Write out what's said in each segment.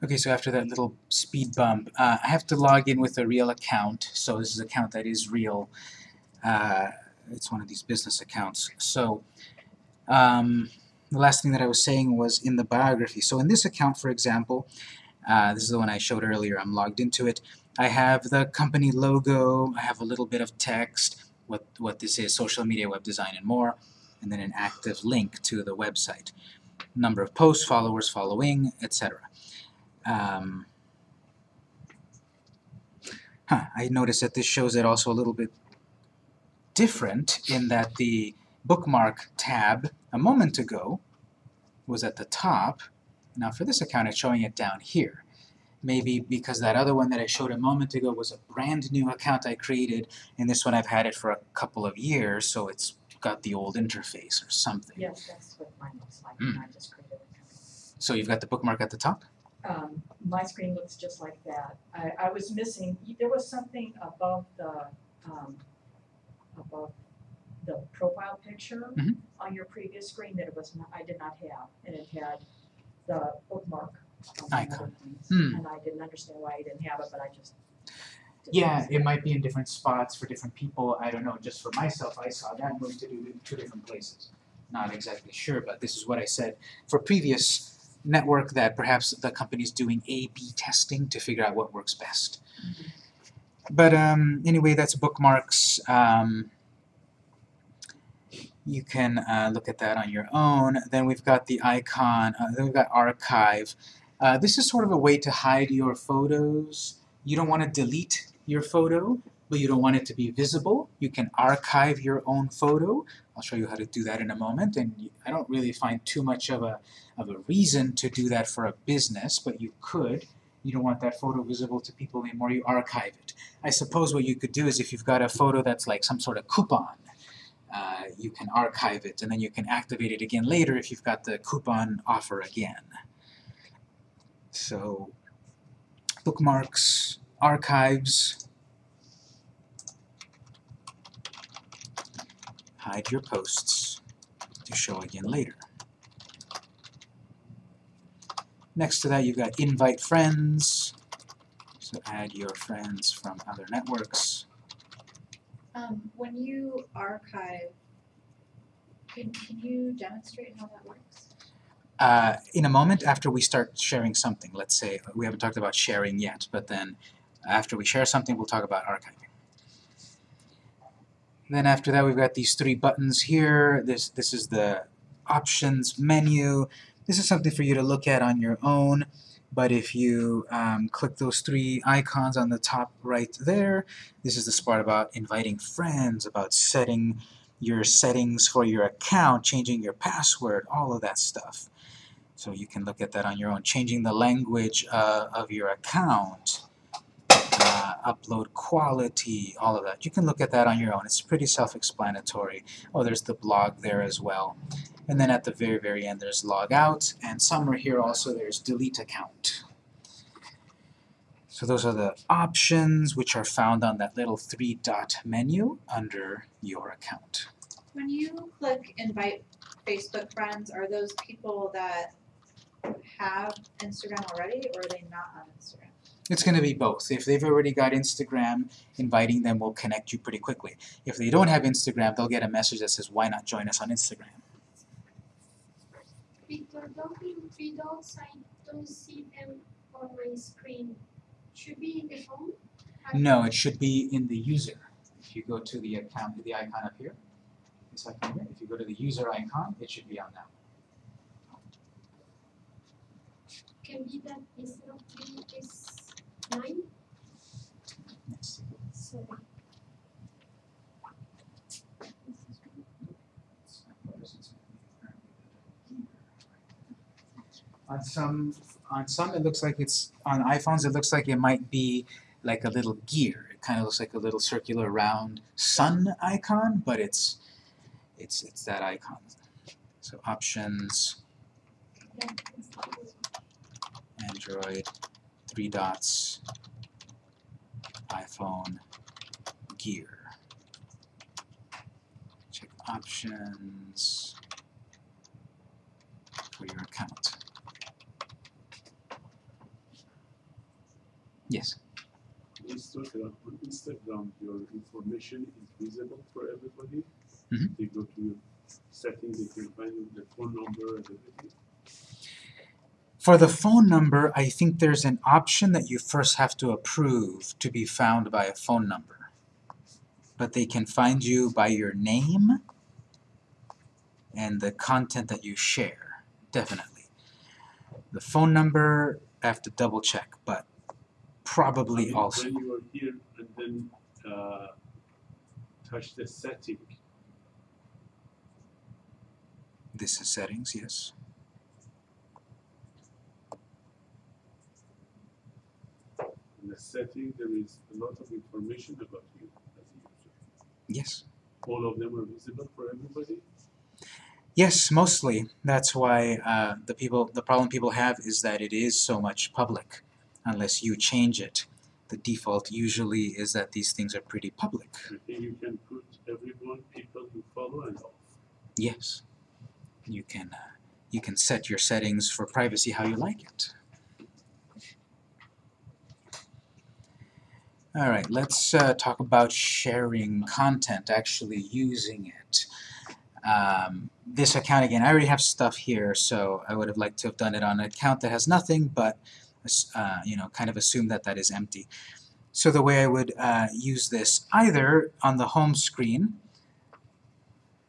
Okay, so after that little speed bump, uh, I have to log in with a real account. So this is an account that is real. Uh, it's one of these business accounts. So um, the last thing that I was saying was in the biography. So in this account, for example, uh, this is the one I showed earlier. I'm logged into it. I have the company logo. I have a little bit of text, what, what this is, social media, web design, and more, and then an active link to the website. Number of posts, followers, following, etc. Um, huh, I noticed that this shows it also a little bit different in that the bookmark tab a moment ago was at the top. Now for this account it's showing it down here. Maybe because that other one that I showed a moment ago was a brand new account I created, and this one I've had it for a couple of years, so it's got the old interface or something. Yes, that's what mine looks like, Mm. I just created it. So you've got the bookmark at the top? Um, my screen looks just like that. I, I was missing, there was something above the, um, above the profile picture Mhm. on your previous screen that it was not, I did not have, and it had the bookmark Icon. Hmm. And I didn't understand why I didn't have it, but I just. Yeah, it might be in different spots for different people. I don't know. Just for myself, I saw that moved to do- two different places. Not exactly sure, but this is what I said for previous network that perhaps the company's doing A/B testing to figure out what works best. Mhm. But um, anyway, that's bookmarks. Um, you can uh, look at that on your own. Then we've got the icon. Uh, then we've got archive. Uh, this is sort of a way to hide your photos. You don't want to delete your photo, but you don't want it to be visible. You can archive your own photo. I'll show you how to do that in a moment. And I don't really find too much of a of a reason to do that for a business, but you could. You don't want that photo visible to people anymore. You archive it. I suppose what you could do is if you've got a photo that's like some sort of coupon, uh, you can archive it and then you can activate it again later if you've got the coupon offer again. So bookmarks, archives, hide your posts to show again later. Next to that you've got invite friends, so add your friends from other networks. Um, when you archive, can, can you demonstrate how that works? Uh, in a moment after we start sharing something, let's say, we haven't talked about sharing yet, but then after we share something we'll talk about archiving. Then after that we've got these three buttons here. This, this is the options menu. This is something for you to look at on your own, but if you um, click those three icons on the top right there, this is the part about inviting friends, about setting your settings for your account, changing your password, all of that stuff. So you can look at that on your own. Changing the language uh, of your account, uh, upload quality, all of that. You can look at that on your own. It's pretty self-explanatory. Oh, there's the blog there as well. And then at the very, very end there's log out, and somewhere here also there's delete account. So those are the options which are found on that little three-dot menu under your account. When you click invite Facebook friends, are those people that have Instagram already or are they not on Instagram? It's going to be both. If they've already got Instagram, inviting them will connect you pretty quickly. If they don't have Instagram, they'll get a message that says, why not join us on Instagram? Victor, those three dots, I don't see them on my screen. Should be in the phone? No, it should be in the user. If you go to the account, the icon up here, this icon here, if you go to the user icon, it should be on that. Can be that instead of three is nine, On some, on some it looks like it's, on iPhones it looks like it might be like a little gear. It kind of looks like a little circular round sun icon, but it's, it's, it's that icon. So options. Android, three dots, iPhone, gear. Check options for your account. Yes. Instagram, on Instagram, your information is visible for everybody. Mhm. They go to your settings, they can find the phone number and everything. For the phone number, I think there's an option that you first have to approve to be found by a phone number. But they can find you by your name and the content that you share, definitely. The phone number, I have to double check, but I probably mean, also. When you are here and then, uh, touch the setting, This is settings, yes. In the setting, there is a lot of information about you as a user. Yes. All of them are visible for everybody. Yes, mostly. That's why uh, the people, the problem people have is that it is so much public, unless you change it. The default usually is that these things are pretty public. You can put everyone, people you follow and off. Yes, you can. Uh, you can set your settings for privacy how you like it. All right, let's uh, talk about sharing content, actually using it. Um, this account again, I already have stuff here, so I would have liked to have done it on an account that has nothing, but uh, you know, kind of assume that that is empty. So the way I would uh, use this, either on the home screen,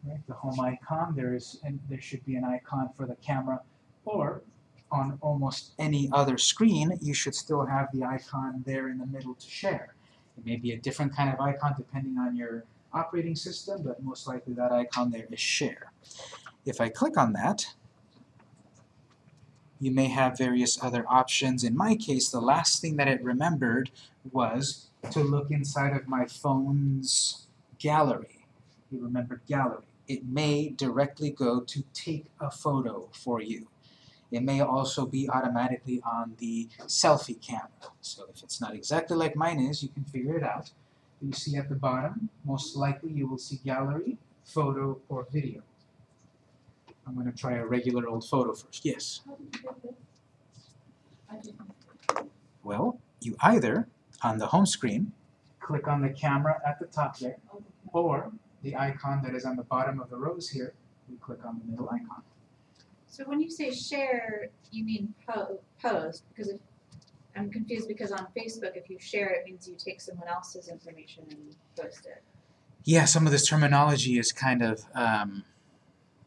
right, the home icon, there is, and there should be an icon for the camera, or on almost any other screen, you should still have the icon there in the middle to share. It may be a different kind of icon depending on your operating system, but most likely that icon there is share. If I click on that, you may have various other options. In my case, the last thing that it remembered was to look inside of my phone's gallery. You remembered gallery. It may directly go to take a photo for you. It may also be automatically on the selfie camera. So if it's not exactly like mine is, you can figure it out. You see at the bottom, most likely you will see gallery, photo, or video. I'm going to try a regular old photo first. Yes? Well, you either, on the home screen, click on the camera at the top there, or the icon that is on the bottom of the rows here, you click on the middle icon. So when you say share, you mean po- post, because if, I'm confused because on Facebook, if you share, it means you take someone else's information and post it. Yeah, some of this terminology is kind of um,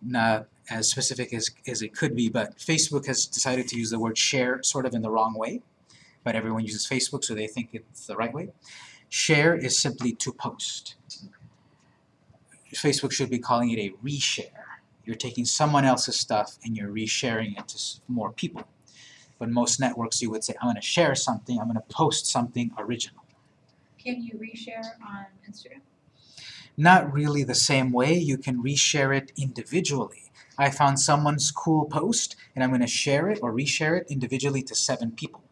not as specific as, as it could be, but Facebook has decided to use the word share sort of in the wrong way. But everyone uses Facebook, so they think it's the right way. Share is simply to post. Facebook should be calling it a reshare. You're taking someone else's stuff and you're resharing it to more people. But most networks, you would say, I'm going to share something, I'm going to post something original. Can you reshare on Instagram? not really the same way. You can reshare it individually. I found someone's cool post and I'm going to share it or reshare it individually to seven people,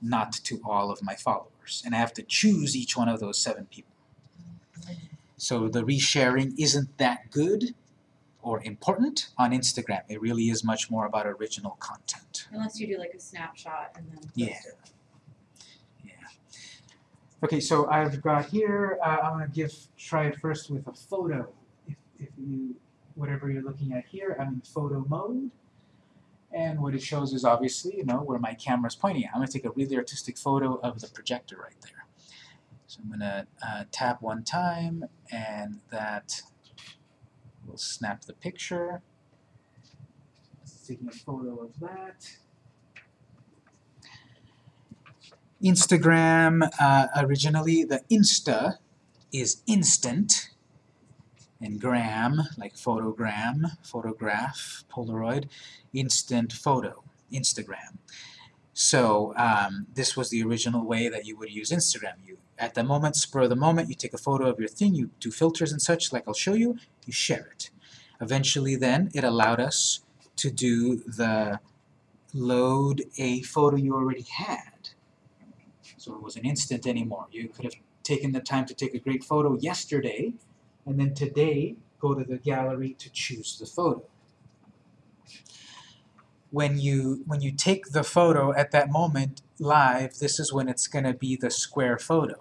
not to all of my followers. And I have to choose each one of those seven people. So the resharing isn't that good or important on Instagram. It really is much more about original content. Unless you do like a snapshot and then post Yeah. it. Okay, so I've got here, uh, I'm gonna give, try it first with a photo. If, if you, whatever you're looking at here, I'm in photo mode. And what it shows is obviously, you know, where my camera's pointing. I'm gonna take a really artistic photo of the projector right there. So I'm gonna uh, tap one time and that will snap the picture. Taking a photo of that. Instagram, uh, originally the Insta is instant, and gram, like photogram, photograph, Polaroid, instant photo, Instagram. So um, this was the original way that you would use Instagram. You, at the moment, spur of the moment, you take a photo of your thing, you do filters and such, like I'll show you, you share it. Eventually then, it allowed us to do the load a photo you already had. So it wasn't instant anymore. You could have taken the time to take a great photo yesterday, and then today go to the gallery to choose the photo. when you when you take the photo at that moment live, this is when it's going to be the square photo.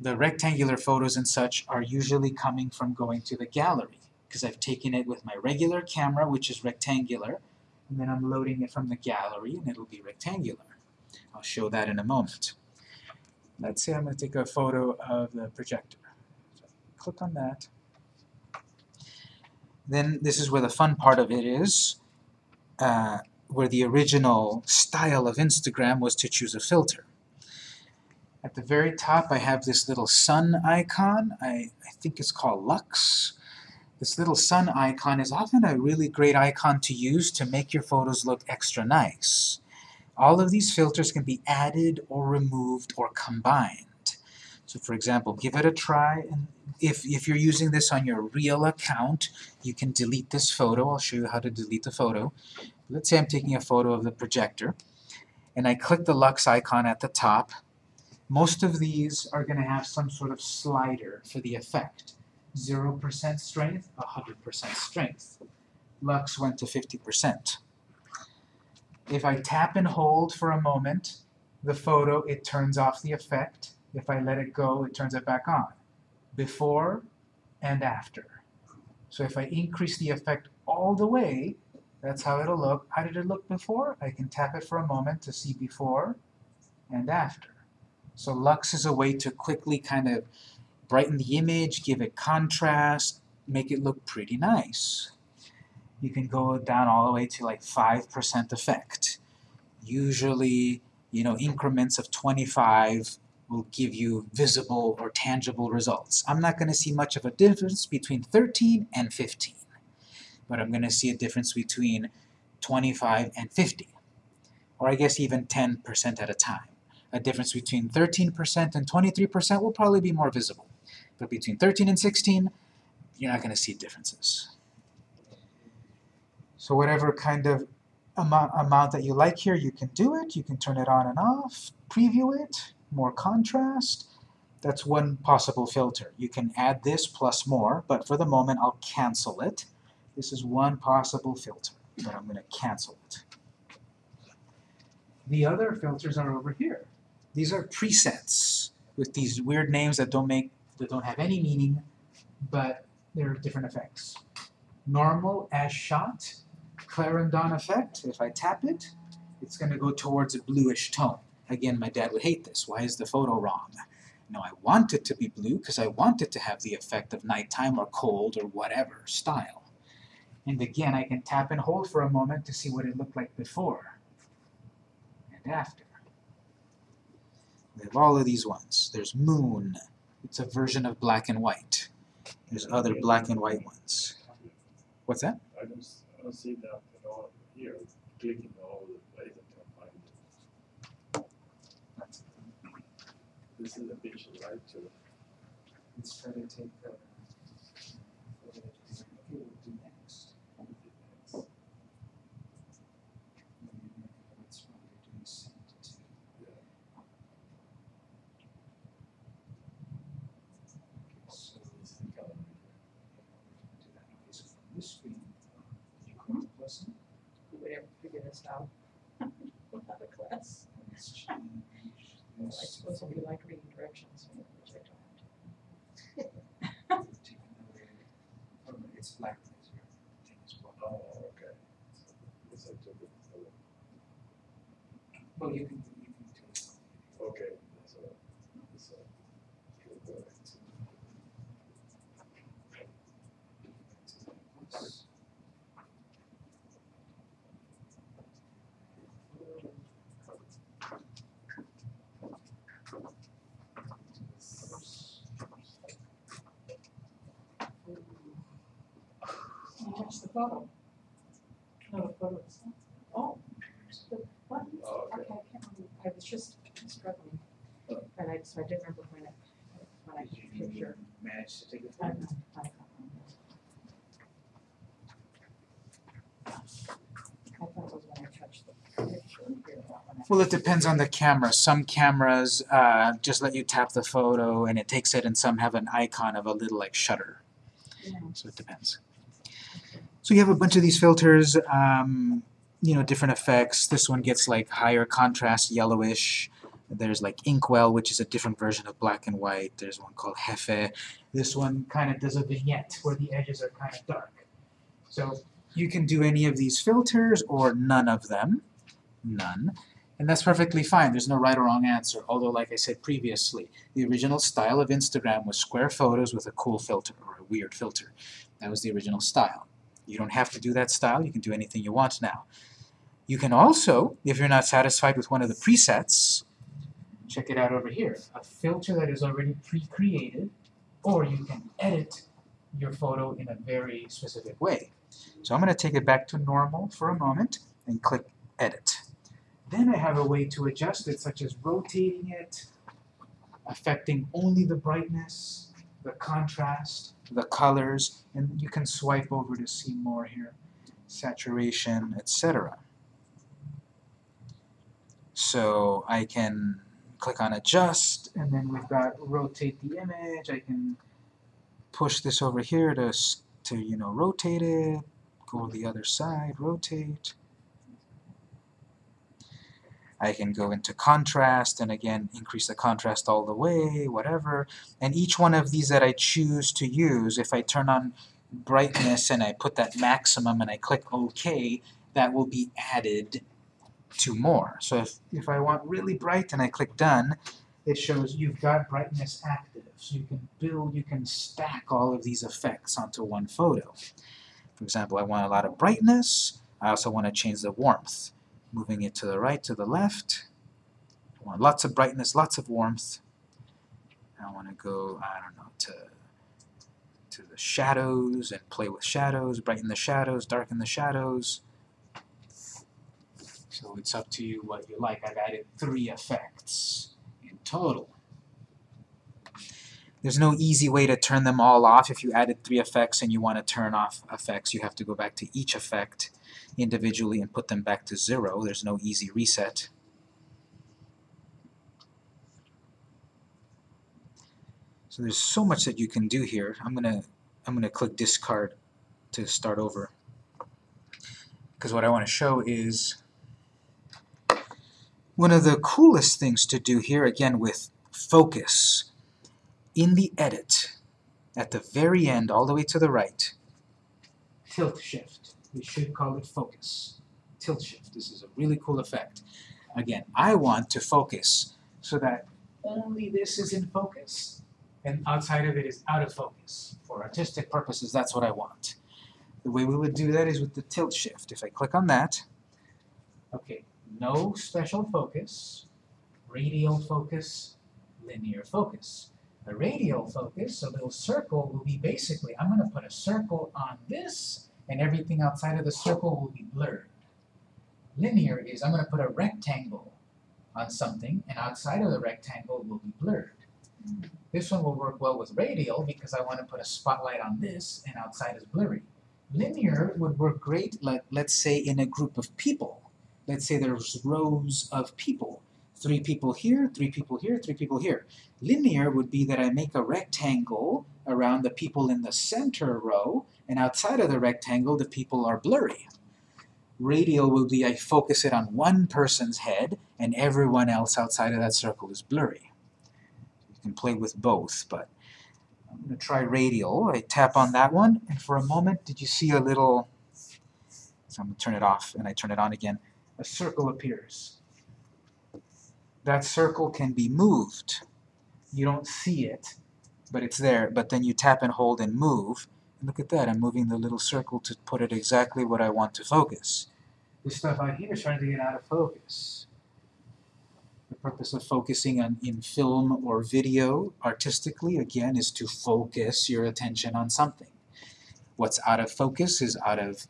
The rectangular photos and such are usually coming from going to the gallery because I've taken it with my regular camera, which is rectangular, and then I'm loading it from the gallery and it'll be rectangular. I'll show that in a moment. Let's say I'm going to take a photo of the projector. So click on that. Then this is where the fun part of it is, uh, where the original style of Instagram was to choose a filter. At the very top I have this little sun icon. I, I think it's called Lux. This little sun icon is often a really great icon to use to make your photos look extra nice. All of these filters can be added or removed or combined. So for example, give it a try, and if, if you're using this on your real account, you can delete this photo. I'll show you how to delete the photo. Let's say I'm taking a photo of the projector, and I click the Lux icon at the top. Most of these are going to have some sort of slider for the effect. 0% strength, 100% strength. Lux went to 50%. If I tap and hold for a moment, the photo, it turns off the effect. If I let it go, it turns it back on. Before and after. So if I increase the effect all the way, that's how it'll look. How did it look before? I can tap it for a moment to see before and after. So Lux is a way to quickly kind of brighten the image, give it contrast, make it look pretty nice. You can go down all the way to like 5% effect. Usually, you know, increments of 25 will give you visible or tangible results. I'm not going to see much of a difference between 13 and 15, but I'm going to see a difference between 25 and 50, or I guess even 10% at a time. A difference between 13% and 23% will probably be more visible, but between 13 and 16, you're not going to see differences. So whatever kind of amount, amount that you like here, you can do it. You can turn it on and off, preview it, more contrast. That's one possible filter. You can add this plus more, but for the moment I'll cancel it. This is one possible filter, but I'm going to cancel it. The other filters are over here. These are presets with these weird names that don't make that don't have any meaning, but they're different effects. Normal as shot, Clarendon effect. If I tap it, it's going to go towards a bluish tone. Again, my dad would hate this. Why is the photo wrong? No, I want it to be blue because I want it to have the effect of nighttime or cold or whatever style. And again, I can tap and hold for a moment to see what it looked like before and after. We have all of these ones. There's moon. It's a version of black and white. There's other black and white ones. What's that? I don't, s- I don't see that at all here, clicking all the place I can find it. This is a picture, right, to Let's try to take uh, the photo that we'll do next. Let's probably do send to. Okay, so this is the gallery. do that. Okay, so from this screen, you click plus and Who would ever figure this out? Without a class. let's change I this. be like reading directions, which I don't. Take another, oh, it's black laser. Thing as well. Oh, okay. Yes, I took it. Well, you can, you can do it. Okay, so, so, okay, correct. You touch the photo. No, the photo itself. Oh, the button. Oh, Okay, okay. I can't remember. I was just struggling. And so I didn't remember when I, when I Did you picture. manage to take it? I don't know. I don't know. I thought it was when I touched the picture here, not when I. Well, it depends on the camera. Some cameras uh, just let you tap the photo and it takes it, and some have an icon of a little like shutter. Yeah. So it depends. So you have a bunch of these filters. Um, you know, different effects. This one gets like higher contrast, yellowish. There's like Inkwell, which is a different version of black and white. There's one called Hefe. This one kind of does a vignette where the edges are kind of dark. So you can do any of these filters or none of them. None. And that's perfectly fine. There's no right or wrong answer. Although, like I said previously, the original style of Instagram was square photos with a cool filter or a weird filter. That was the original style. You don't have to do that style. You can do anything you want now. You can also, if you're not satisfied with one of the presets, check it out over here. A filter that is already pre-created, or you can edit your photo in a very specific way. So I'm going to take it back to normal for a moment and click Edit. Then I have a way to adjust it, such as rotating it, affecting only the brightness, the contrast, the colors, and you can swipe over to see more here, saturation, etc. So I can click on Adjust, and then we've got Rotate the image. I can push this over here to, to you know, rotate it, go to the other side, rotate. I can go into contrast and again increase the contrast all the way, whatever. And each one of these that I choose to use, if I turn on brightness and I put that maximum and I click OK, that will be added to more. So if, if I want really bright and I click done, it shows you've got brightness active. So you can build, you can stack all of these effects onto one photo. For example, I want a lot of brightness. I also want to change the warmth moving it to the right, to the left. I want lots of brightness, lots of warmth. I want to go, I don't know, to, to the shadows and play with shadows, brighten the shadows, darken the shadows. So it's up to you what you like. I've added three effects in total. There's no easy way to turn them all off. If you added three effects and you want to turn off effects, you have to go back to each effect individually and put them back to zero. There's no easy reset. So there's so much that you can do here. I'm gonna I'm gonna click discard to start over. Because what I want to show is one of the coolest things to do here, again with focus, in the edit, at the very end, all the way to the right, tilt shift. We should call it focus. Tilt shift. This is a really cool effect. Again, I want to focus so that only this is in focus and outside of it is out of focus. For artistic purposes, that's what I want. The way we would do that is with the tilt shift. If I click on that, okay, no special focus, radial focus, linear focus. The radial focus, a little circle, will be basically, I'm going to put a circle on this, and everything outside of the circle will be blurred. Linear is, I'm going to put a rectangle on something, and outside of the rectangle will be blurred. This one will work well with radial because I want to put a spotlight on this, and outside is blurry. Linear would work great, like, let's say, in a group of people. Let's say there's rows of people. Three people here, three people here, three people here. Linear would be that I make a rectangle around the people in the center row, and outside of the rectangle, the people are blurry. Radial will be I focus it on one person's head, and everyone else outside of that circle is blurry. You can play with both, but I'm going to try radial. I tap on that one, and for a moment, did you see a little... So I'm going to turn it off, and I turn it on again. A circle appears. That circle can be moved. You don't see it, but it's there. But then you tap and hold and move. And look at that, I'm moving the little circle to put it exactly what I want to focus. This stuff out here is trying to get out of focus. The purpose of focusing on in film or video artistically, again, is to focus your attention on something. What's out of focus is out of,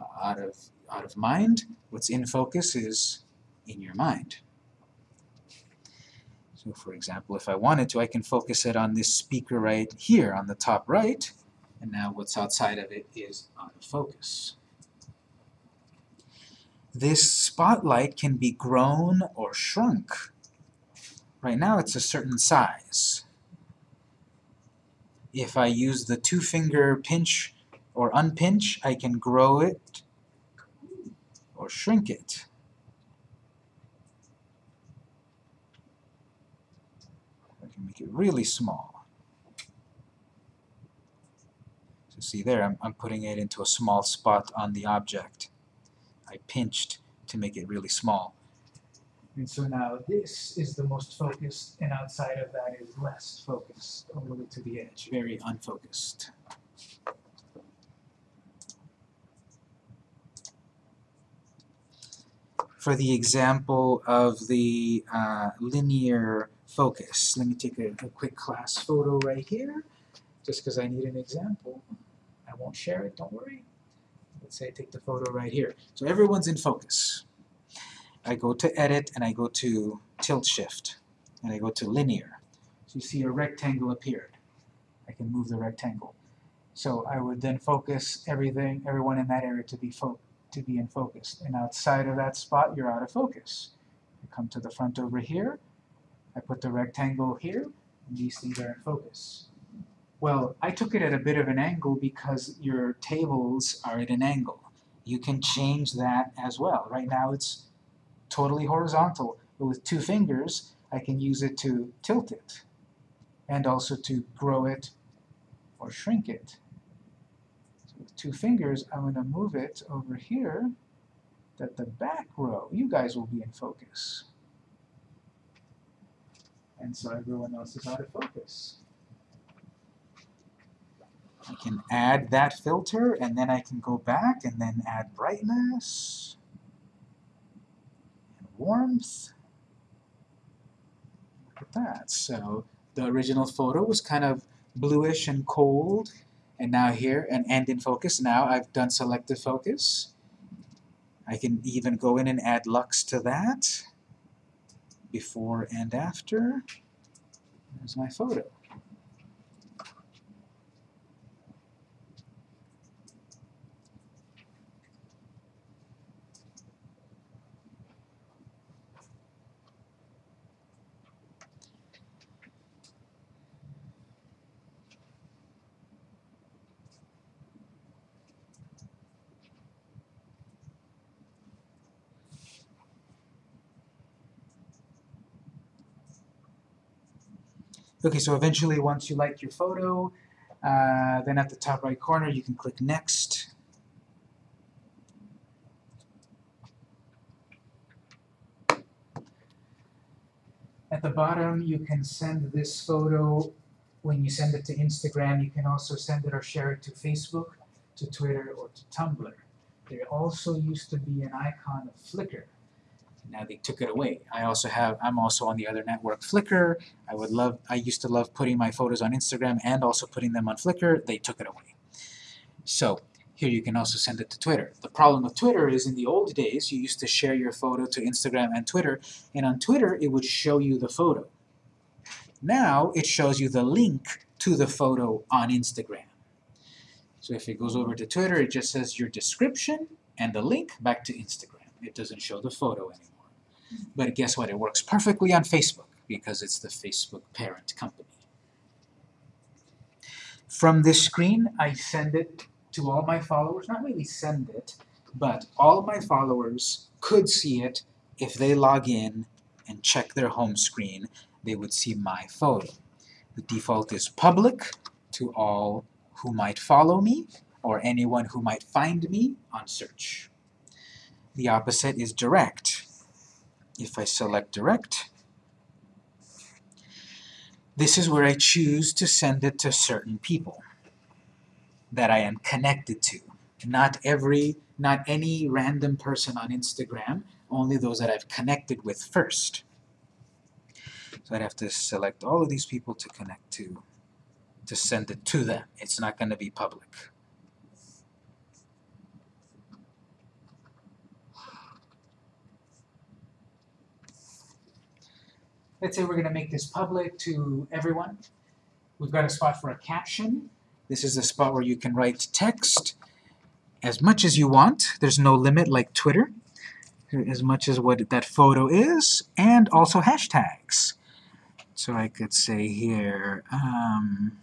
uh, out of, out of mind. What's in focus is in your mind. So for example, if I wanted to, I can focus it on this speaker right here on the top right, and now what's outside of it is out of focus. This spotlight can be grown or shrunk. Right now it's a certain size. If I use the two-finger pinch or unpinch, I can grow it or shrink it. I can make it really small. So see there, I'm, I'm putting it into a small spot on the object. I pinched to make it really small. And so now this is the most focused, and outside of that is less focused, all the way to the edge, very unfocused. For the example of the uh, linear focus, let me take a, a quick class photo right here, just because I need an example. I won't share it, don't worry. Let's say I take the photo right here. So everyone's in focus. I go to edit and I go to tilt shift and I go to linear. So you see a rectangle appeared. I can move the rectangle. So I would then focus everything, everyone in that area to be fo to be in focus. And outside of that spot, you're out of focus. I come to the front over here. I put the rectangle here, and these things are in focus. Well, I took it at a bit of an angle because your tables are at an angle. You can change that as well. Right now it's totally horizontal, but with two fingers I can use it to tilt it and also to grow it or shrink it. Two fingers I'm going to move it over here that the back row, you guys will be in focus. And so everyone else is out of focus. I can add that filter and then I can go back and then add brightness and warmth. Look at that. So the original photo was kind of bluish and cold and now here and end in focus. Now I've done selective focus. I can even go in and add lux to that before and after. There's my photo. Okay, so eventually once you like your photo, uh, then at the top right corner you can click Next. At the bottom you can send this photo, when you send it to Instagram, you can also send it or share it to Facebook, to Twitter, or to Tumblr. There also used to be an icon of Flickr. Now they took it away. I also have, I'm also on the other network, Flickr. I would love, I used to love putting my photos on Instagram and also putting them on Flickr. They took it away. So here you can also send it to Twitter. The problem with Twitter is in the old days, you used to share your photo to Instagram and Twitter, and on Twitter it would show you the photo. Now it shows you the link to the photo on Instagram. So if it goes over to Twitter, it just says your description and the link back to Instagram. It doesn't show the photo anymore. But guess what? It works perfectly on Facebook because it's the Facebook parent company. From this screen, I send it to all my followers. Not really send it, but all my followers could see it if they log in and check their home screen. They would see my photo. The default is public to all who might follow me or anyone who might find me on search. The opposite is direct. If I select direct, this is where I choose to send it to certain people that I am connected to. Not every, not any random person on Instagram, only those that I've connected with first. So I'd have to select all of these people to connect to, to send it to them. It's not going to be public. Let's say we're going to make this public to everyone. We've got a spot for a caption. This is a spot where you can write text as much as you want. There's no limit like Twitter, as much as what that photo is, and also hashtags. So I could say here, um,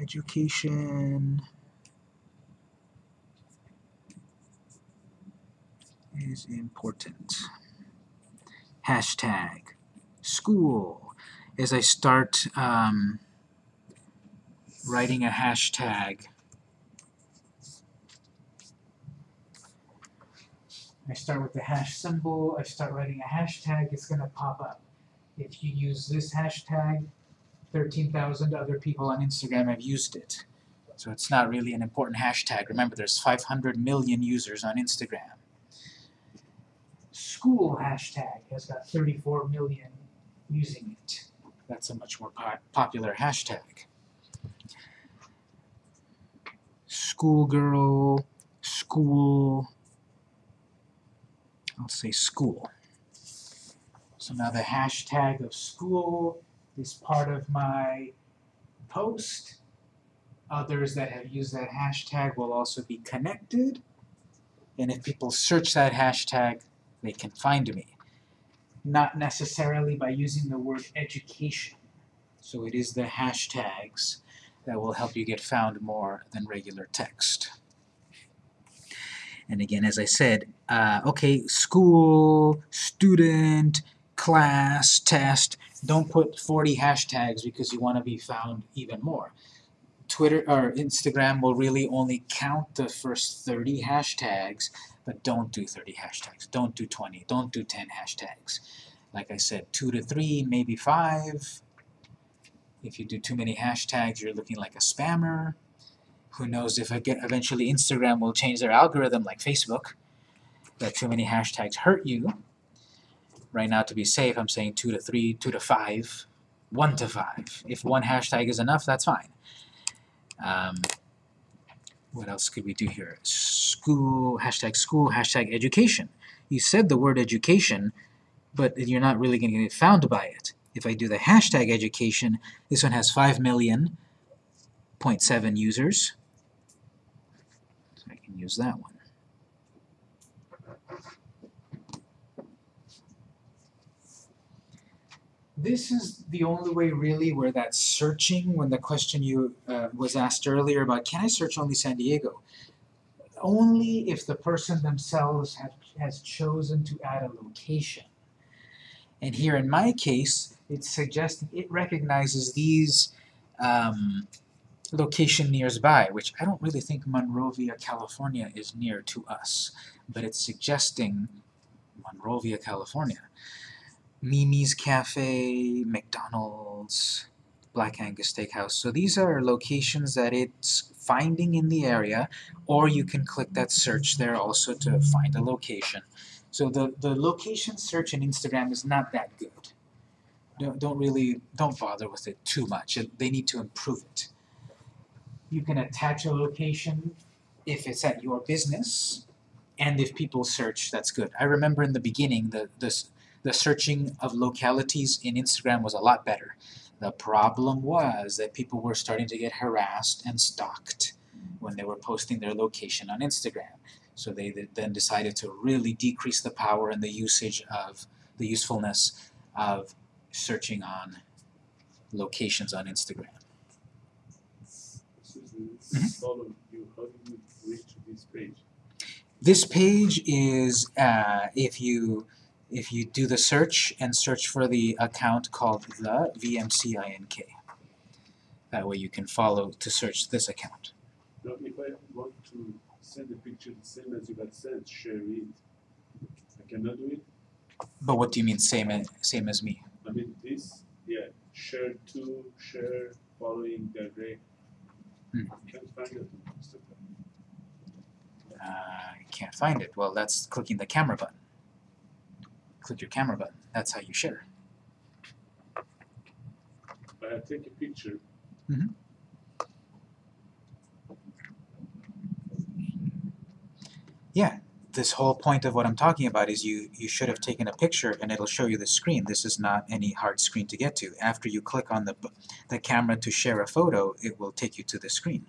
education, is important. Hashtag school. As I start um, writing a hashtag, I start with the hash symbol, I start writing a hashtag, it's gonna pop up. If you use this hashtag, 13,000 other people on Instagram have used it. So it's not really an important hashtag. Remember, there's 500 million users on Instagram. School hashtag has got 34 million using it. That's a much more po- popular hashtag. Schoolgirl, school, I'll say school. So now the hashtag of school is part of my post. Others that have used that hashtag will also be connected. And if people search that hashtag, they can find me. Not necessarily by using the word education. So it is the hashtags that will help you get found more than regular text. And again, as I said, uh, okay, school, student, class, test, don't put 40 hashtags because you want to be found even more. Twitter or Instagram will really only count the first 30 hashtags, but don't do 30 hashtags. Don't do 20. Don't do 10 hashtags. Like I said, 2 to 3, maybe 5. If you do too many hashtags, you're looking like a spammer. Who knows if eventually Instagram will change their algorithm like Facebook, that too many hashtags hurt you. Right now, to be safe, I'm saying 2 to 3, 2 to 5, 1 to 5. If one hashtag is enough, that's fine. Um, what else could we do here? School, hashtag school, hashtag education. You said the word education, but you're not really going to get found by it. If I do the hashtag education, this one has 5 million, 0.7 users. So I can use that one. This is the only way really where that searching, when the question you uh, was asked earlier about can I search only San Diego? Only if the person themselves have, has chosen to add a location. And here in my case, it's suggesting it recognizes these um, location nearby, which I don't really think Monrovia, California is near to us, but it's suggesting Monrovia, California. Mimi's Cafe, McDonald's, Black Angus Steakhouse. So these are locations that it's finding in the area, or you can click that search there also to find a location. So the, the location search in Instagram is not that good. Don't, don't really, don't bother with it too much. They need to improve it. You can attach a location if it's at your business, and if people search, that's good. I remember in the beginning, the, this, the searching of localities in Instagram was a lot better. The problem was that people were starting to get harassed and stalked when they were posting their location on Instagram. So they then decided to really decrease the power and the usage of the usefulness of searching on locations on Instagram. Susan, follow how do you reach this page? This page is uh, if you if you do the search and search for the account called the VMCINK. That way you can follow to search this account. Now, if I want to send a picture the same as you got sent, share it, I cannot do it? But what do you mean same as, same as me? I mean, this, yeah, share to, share, following, direct. Hmm. Can't find it. Uh, I can't find it. Well, that's clicking the camera button. Click your camera button. That's how you share. I take a picture. Mm-hmm. Yeah, this whole point of what I'm talking about is you you should have taken a picture and it'll show you the screen. This is not any hard screen to get to. After you click on the the camera to share a photo, it will take you to the screen.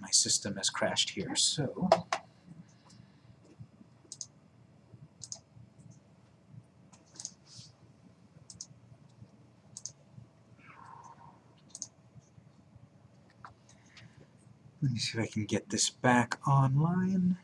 My system has crashed here, so let me see if I can get this back online.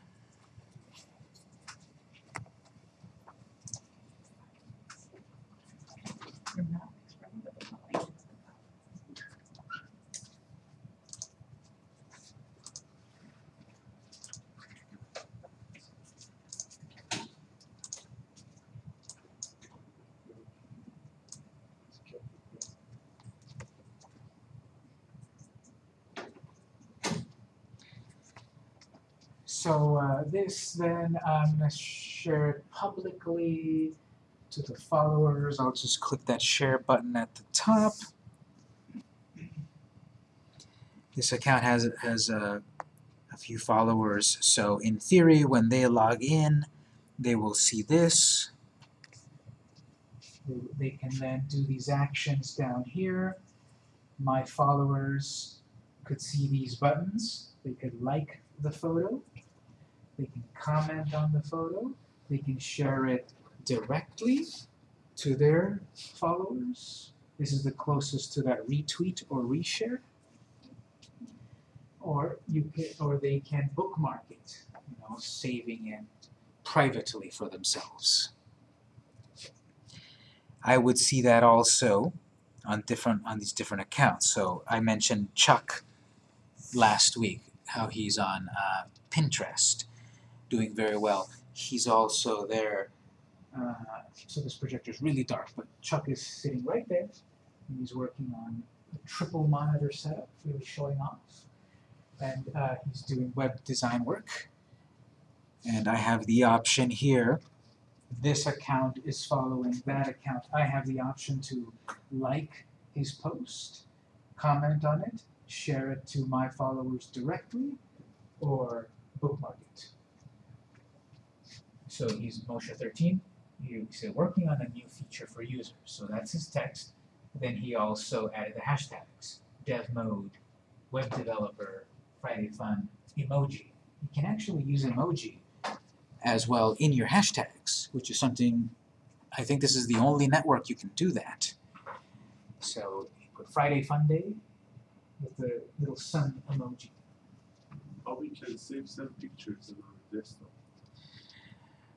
This then, I'm gonna share it publicly to the followers. I'll just click that share button at the top. This account has has a, a few followers, so in theory, when they log in, they will see this. They can then do these actions down here. My followers could see these buttons. They could like the photo. They can comment on the photo. They can share it directly to their followers. This is the closest to that retweet or reshare. Or you can, or they can bookmark it, you know, saving it privately for themselves. I would see that also on different on these different accounts. So I mentioned Chuck last week, how he's on uh, Pinterest, doing very well. He's also there. Uh, so this projector is really dark, but Chuck is sitting right there, and he's working on a triple monitor setup, really showing off. And uh, he's doing web design work. And I have the option here. This account is following that account. I have the option to like his post, comment on it, share it to my followers directly, or bookmark it. So he's Moshe 13. He's working on a new feature for users. So that's his text. Then he also added the hashtags dev mode, web developer, Friday fun, emoji. You can actually use emoji as well in your hashtags, which is something I think this is the only network you can do that. So you put Friday fun day with the little sun emoji. How we can save some pictures on our desktop?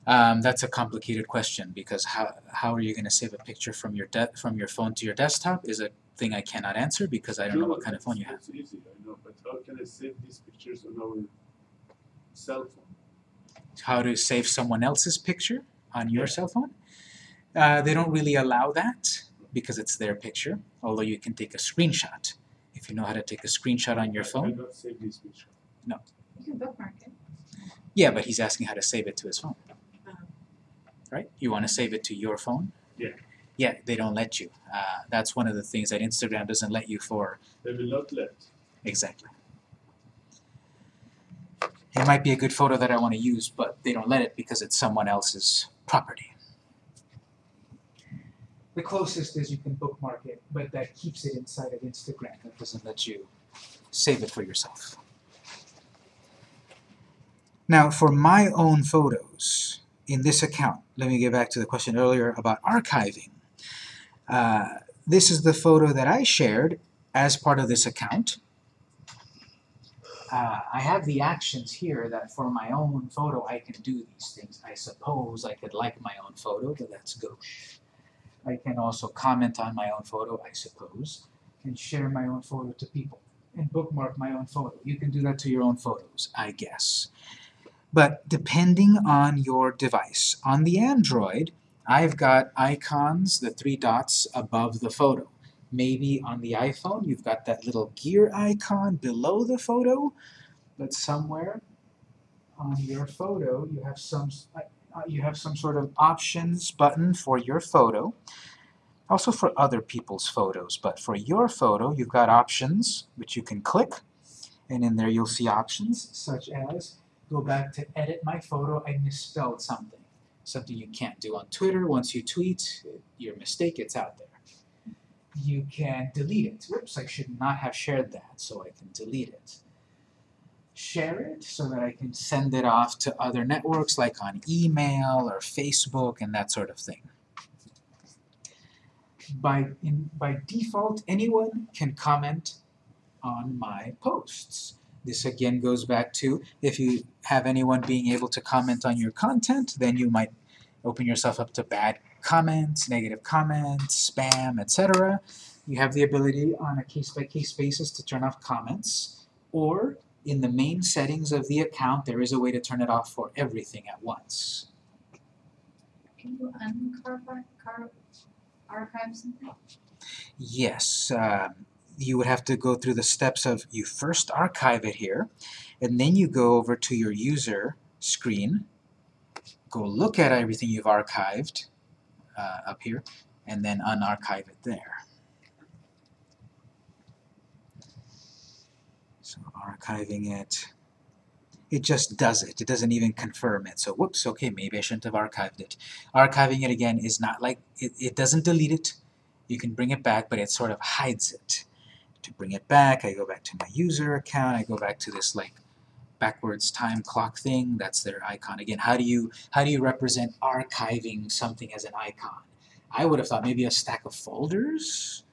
Um, that's a complicated question because how how are you going to save a picture from your de- from your phone to your desktop is a thing I cannot answer because I don't know what kind of phone you have. It's easy, I know, but how can I save these pictures on our cell phone? How to save someone else's picture on your cell phone? Uh, they don't really allow that because it's their picture. Although you can take a screenshot if you know how to take a screenshot on your iPhone. cannot save this picture. You can bookmark it. Yeah, but he's asking how to save it to his phone. Right? You want to save it to your phone? Yeah. Yeah, they don't let you. Uh, that's one of the things that Instagram doesn't let you for They will not let. Exactly. It might be a good photo that I want to use, but they don't let it because it's someone else's property. The closest is you can bookmark it, but that keeps it inside of Instagram. That doesn't let you save it for yourself. Now, for my own photos in this account, let me get back to the question earlier about archiving. Uh, this is the photo that I shared as part of this account. Uh, I have the actions here that for my own photo I can do these things. I suppose I could like my own photo, but that's gauche. I can also comment on my own photo, I suppose, and share my own photo to people, and bookmark my own photo. You can do that to your own photos, I guess. But depending on your device, on the Android, I've got icons, the three dots above the photo. Maybe on the iPhone you've got that little gear icon below the photo, but somewhere on your photo you have some uh, you have some sort of options button for your photo. Also for other people's photos, but for your photo you've got options which you can click and in there you'll see options such as go back to edit my photo, I misspelled something. Something you can't do on Twitter. Once you tweet, your mistake, it's out there you can delete it. Whoops, I should not have shared that, so I can delete it. Share it so that I can send it off to other networks like on email or Facebook and that sort of thing. By, in, by default, anyone can comment on my posts. This again goes back to if you have anyone being able to comment on your content, then you might open yourself up to bad comments, negative comments, spam, etc. You have the ability on a case-by-case basis to turn off comments, or in the main settings of the account, there is a way to turn it off for everything at once. Can you uncarve, archive something? Yes, um, you would have to go through the steps of you first archive it here, and then you go over to your user screen, go look at everything you've archived uh, up here, and then unarchive it there. So archiving it, it just does it. It doesn't even confirm it. So whoops, okay, maybe I shouldn't have archived it. Archiving it again is not like, it, it doesn't delete it. You can bring it back, but it sort of hides it. To bring it back, I go back to my user account, I go back to this like backwards time clock thing, that's their icon. Again, how do you how do you represent archiving something as an icon? I would have thought maybe a stack of folders.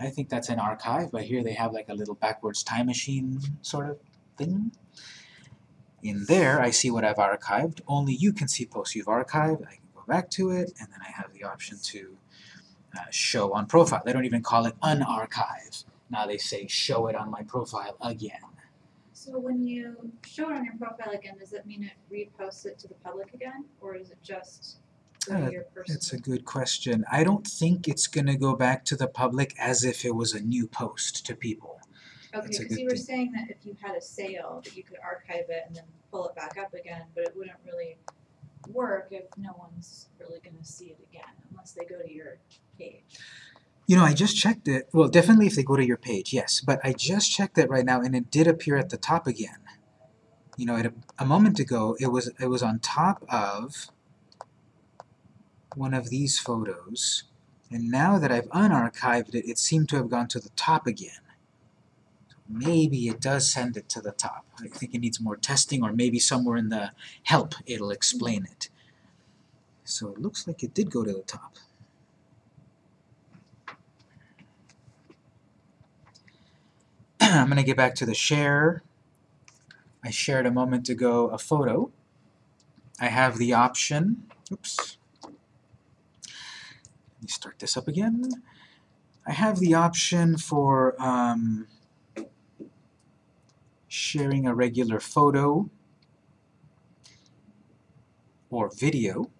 I think that's an archive, but here they have like a little backwards time machine sort of thing. In there, I see what I've archived. Only you can see posts you've archived. I can go back to it, and then I have the option to uh, show on profile. They don't even call it unarchive. Now they say show it on my profile again. So when you show it on your profile again, does that mean it reposts it to the public again, or is it just Uh, to? It's a good question. I don't think it's going to go back to the public as if it was a new post to people. Okay, That's because you were thing. saying that if you had a sale, that you could archive it and then pull it back up again, but it wouldn't really work if no one's really gonna see it again, unless they go to your page. You know, I just checked it. Well, definitely if they go to your page, yes. But I just checked it right now, and it did appear at the top again. You know, it, a moment ago, it was it was on top of one of these photos, and now that I've unarchived it, it seemed to have gone to the top again. Maybe it does send it to the top. I think it needs more testing, or maybe somewhere in the help it'll explain it. So it looks like it did go to the top. I'm going to get back to the share. I shared a moment ago a photo. I have the option, oops, let me start this up again. I have the option for um, sharing a regular photo or video.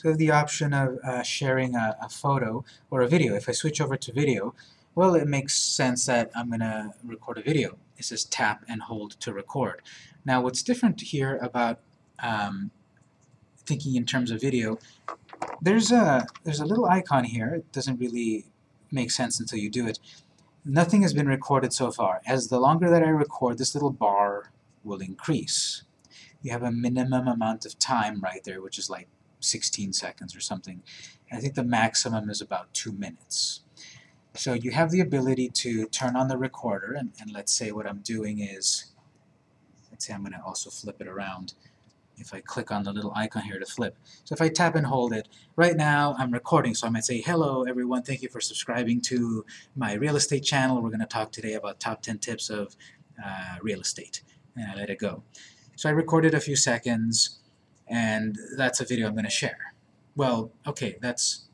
So I have the option of uh, sharing a, a photo or a video. If I switch over to video, well, it makes sense that I'm going to record a video. It says tap and hold to record. Now, what's different here about um, thinking in terms of video, there's a, there's a little icon here. It doesn't really make sense until you do it. Nothing has been recorded so far. As the longer that I record, this little bar will increase. You have a minimum amount of time right there, which is like 16 seconds or something. And I think the maximum is about two minutes. So you have the ability to turn on the recorder, and, and let's say what I'm doing is, let's say I'm going to also flip it around. If I click on the little icon here to flip. So if I tap and hold it, right now I'm recording, so I might say, hello everyone, thank you for subscribing to my real estate channel. We're going to talk today about top 10 tips of uh, real estate. And I let it go. So I recorded a few seconds, and that's a video I'm going to share. Well, okay, that's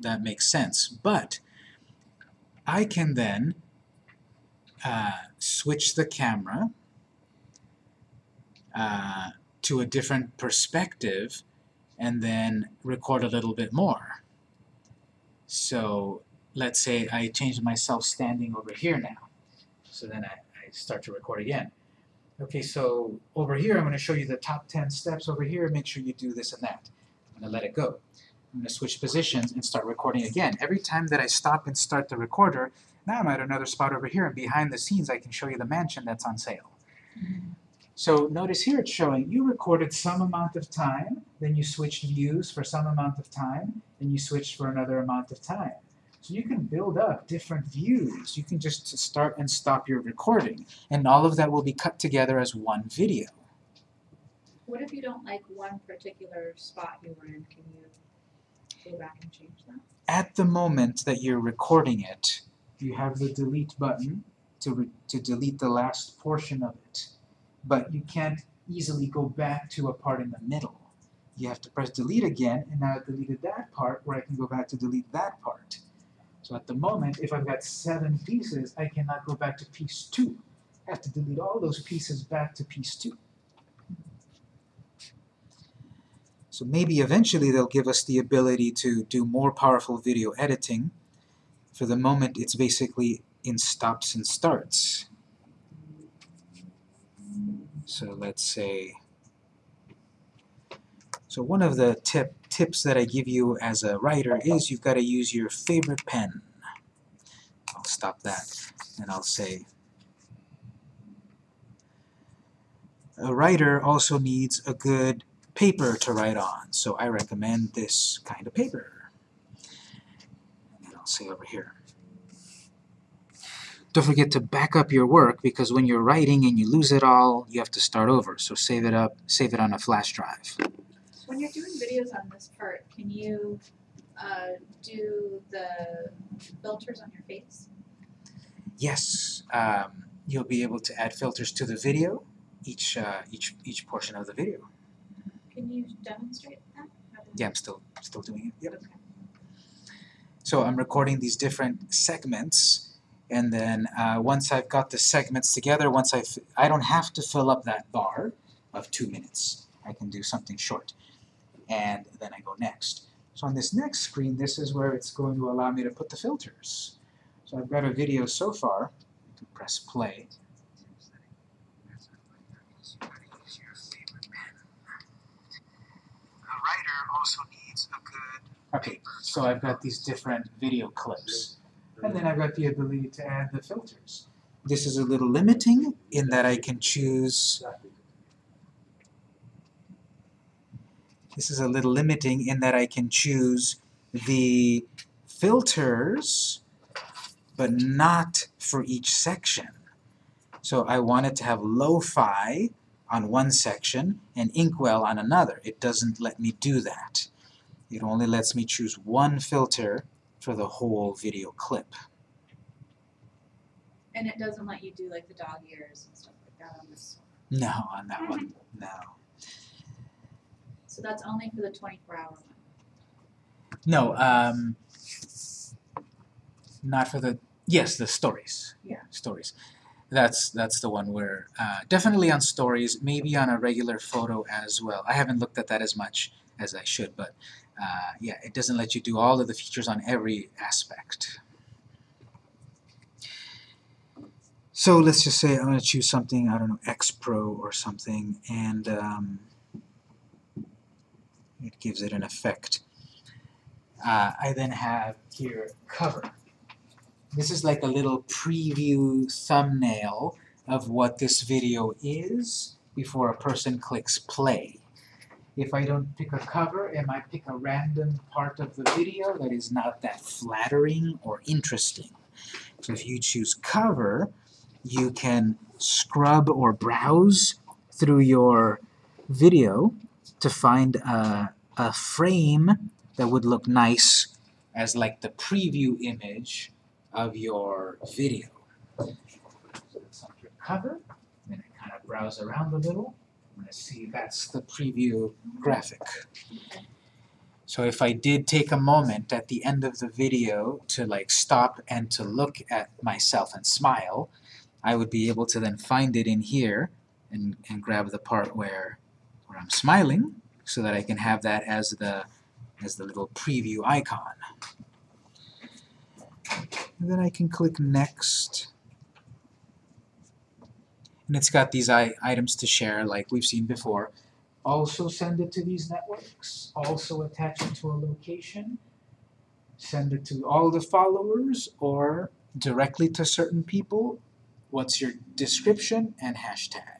that makes sense, but I can then uh, switch the camera uh, to a different perspective and then record a little bit more. So let's say I change myself standing over here now. So then I, I start to record again. Okay, so over here I'm going to show you the top 10 steps over here. Make sure you do this and that. I'm going to let it go. I'm going to switch positions and start recording again. Every time that I stop and start the recorder, now I'm at another spot over here, and behind the scenes I can show you the mansion that's on sale. So notice here it's showing you recorded some amount of time, then you switched views for some amount of time, then you switched for another amount of time. So you can build up different views. You can just start and stop your recording, and all of that will be cut together as one video. What if you don't like one particular spot you were in? Can you go back and change that? At the moment that you're recording it, you have the delete button to, re- to delete the last portion of it. But you can't easily go back to a part in the middle. You have to press delete again, and now I've deleted that part where I can go back to delete that part. So at the moment, if I've got seven pieces, I cannot go back to piece two. I have to delete all those pieces back to piece two. So maybe eventually they'll give us the ability to do more powerful video editing. For the moment, it's basically in stops and starts. So let's say, so one of the tip, tips that I give you as a writer is you've got to use your favorite pen. I'll stop that and I'll say, a writer also needs a good paper to write on, so I recommend this kind of paper. And I'll say over here. Don't forget to back up your work because when you're writing and you lose it all, you have to start over. So save it up, save it on a flash drive. When you're doing videos on this part, can you uh, do the filters on your face? Yes, um, you'll be able to add filters to the video, each uh, each each portion of the video. Can you demonstrate that? Yeah, I'm still still doing it. Yep. Okay. So I'm recording these different segments, and then uh, once I've got the segments together, once I f I don't have to fill up that bar of two minutes. I can do something short, and then I go next. So on this next screen, this is where it's going to allow me to put the filters. So I've got a video so far. I can press play. A writer also needs a good Okay, so I've got these different video clips. And then I've got the ability to add the filters. This is a little limiting in that I can choose this is a little limiting in that I can choose the filters but not for each section. So I want it to have lo-fi on one section and inkwell on another. It doesn't let me do that. It only lets me choose one filter for the whole video clip. And it doesn't let you do like the dog ears and stuff like that on this one. No, on that one, no. So that's only for the 24 hour one. No, um, not for the, yes, the stories. Yeah. Stories. That's, that's the one where, uh, definitely on stories, maybe on a regular photo as well. I haven't looked at that as much as I should, but uh, yeah, it doesn't let you do all of the features on every aspect. So let's just say I'm going to choose something, I don't know, X Pro or something, and um, it gives it an effect. Uh, I then have here cover. This is like a little preview thumbnail of what this video is before a person clicks play. If I don't pick a cover, it might pick a random part of the video that is not that flattering or interesting. So if you choose cover, you can scrub or browse through your video to find a, a frame that would look nice as like the preview image of your video. So under cover, then I kind of browse around a little, and I see that's the preview graphic. So if I did take a moment at the end of the video to like stop and to look at myself and smile, I would be able to then find it in here and, and grab the part where, where I'm smiling so that I can have that as the as the little preview icon. And then I can click next. And it's got these I items to share like we've seen before. also send it to these networks, also attach it to a location, send it to all the followers, or directly to certain people. What's your description and hashtag?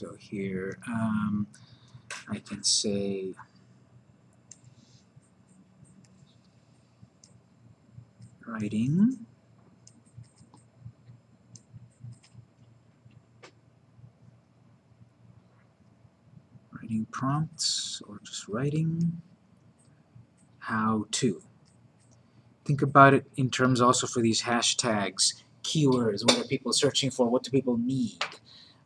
So here, um, I can say writing. Writing prompts or just writing. How to. Think about it in terms also for these hashtags. Keywords what are people searching for? What do people need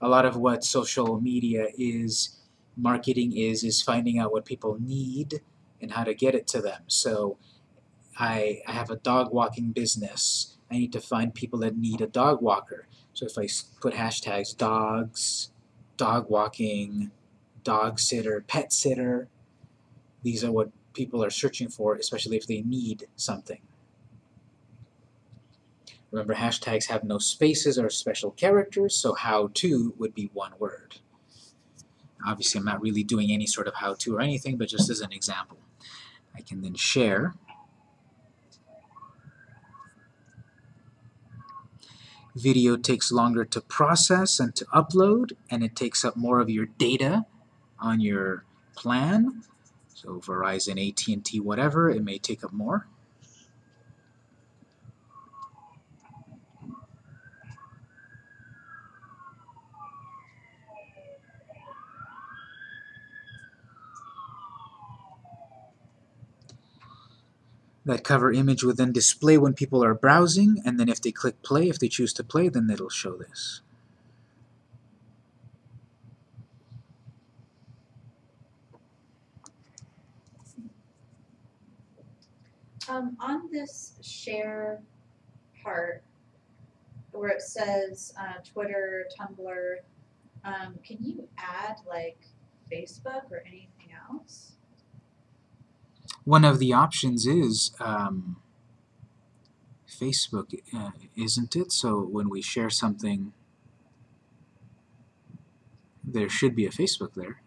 a lot of what social media is marketing is is finding out what people need and how to get it to them. So I, I have a dog walking business. I need to find people that need a dog walker. So if I put hashtags dogs dog walking dog sitter pet sitter these are what people are searching for especially if they need something remember hashtags have no spaces or special characters so how to would be one word. Obviously I'm not really doing any sort of how to or anything but just as an example I can then share. Video takes longer to process and to upload and it takes up more of your data on your plan. So Verizon, AT&T, whatever, it may take up more That cover image will then display when people are browsing, and then if they click play, if they choose to play, then it'll show this. Um, on this share part, where it says, uh, Twitter, Tumblr, um, can you add like Facebook or anything else? One of the options is um, Facebook, uh, isn't it? So when we share something, there should be a Facebook there.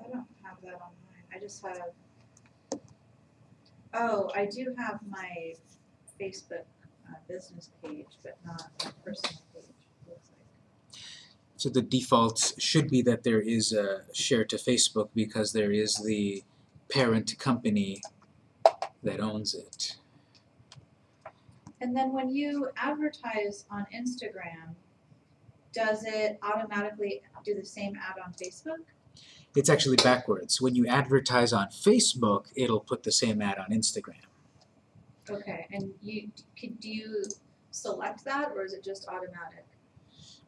I don't have that on mine, I just have. Oh, I do have my Facebook, uh, business page, but not my personal page, it looks like. So the default should be that there is a share to Facebook because there is the parent company that owns it. And then when you advertise on Instagram, does it automatically do the same ad on Facebook? It's actually backwards. When you advertise on Facebook, it'll put the same ad on Instagram. Okay, and you, could, do you select that or is it just automatic?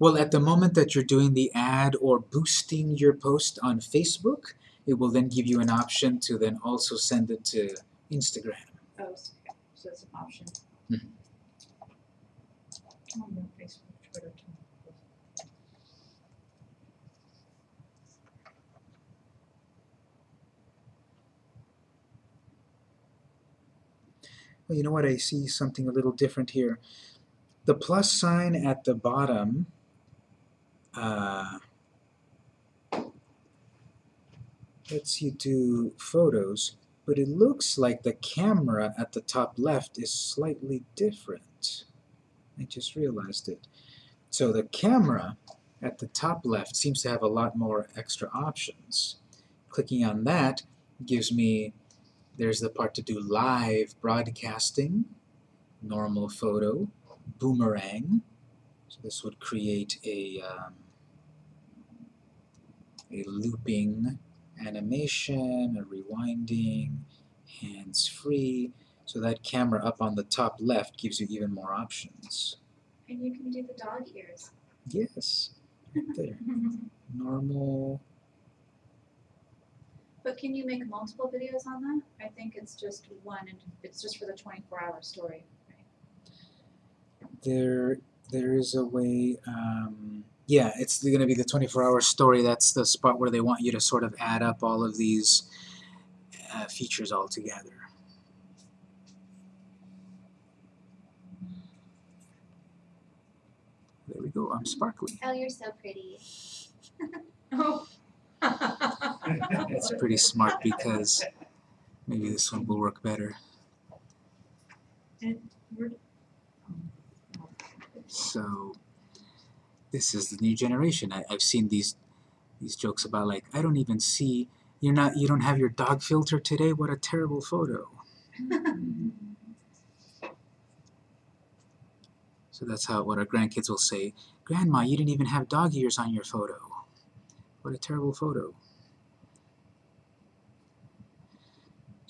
Well, at the moment that you're doing the ad or boosting your post on Facebook, it will then give you an option to then also send it to Instagram. Oh, okay, so it's an option. Oh, no, Facebook, Twitter, Well, you know what? I see something a little different here. The plus sign at the bottom uh, lets you do photos, but it looks like the camera at the top left is slightly different. I just realized it. So the camera at the top left seems to have a lot more extra options. Clicking on that gives me there's the part to do live broadcasting, normal photo, boomerang. This would create a, um, a looping animation, a rewinding, hands-free. So that camera up on the top left gives you even more options. And you can do the dog ears. Yes, right there. Normal. But can you make multiple videos on that? I think it's just one and it's just for the twenty-four hour story, right? There, there is a way. Um, yeah, it's going to be the 24-hour story. That's the spot where they want you to sort of add up all of these uh, features all together. There we go. I'm sparkly. Oh, you're so pretty. Oh. It's pretty smart because maybe this one will work better. And we're, So this is the new generation. I, I've seen these these jokes about like I don't even see you're not you don't have your dog filter today. What a terrible photo. So that's how what our grandkids will say. Grandma, you didn't even have dog ears on your photo. What a terrible photo.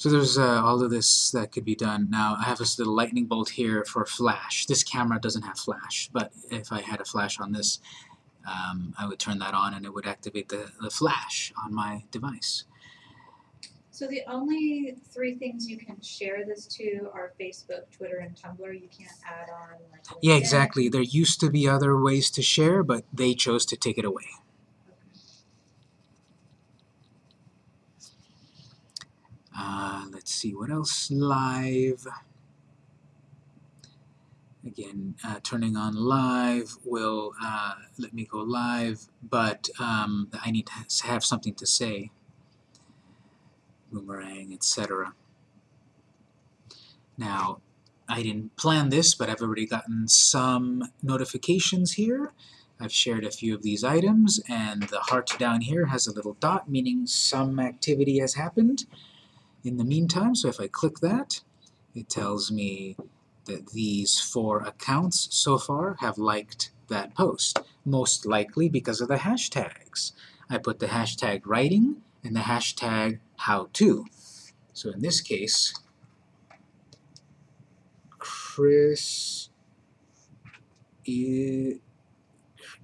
So there's uh, all of this that could be done. Now I have this little lightning bolt here for flash. This camera doesn't have flash, but if I had a flash on this, um, I would turn that on and it would activate the, the flash on my device. So the only three things you can share this to are Facebook, Twitter, and Tumblr. You can't add on like. Yeah, exactly. There used to be other ways to share, but they chose to take it away. Uh, let's see what else. Live. Again, uh, turning on live will uh, let me go live, but um, I need to have something to say. Boomerang, etc. Now, I didn't plan this, but I've already gotten some notifications here. I've shared a few of these items, and the heart down here has a little dot, meaning some activity has happened in the meantime. So if I click that, it tells me that these four accounts so far have liked that post, most likely because of the hashtags. I put the hashtag writing and the hashtag how to. So in this case, Chris is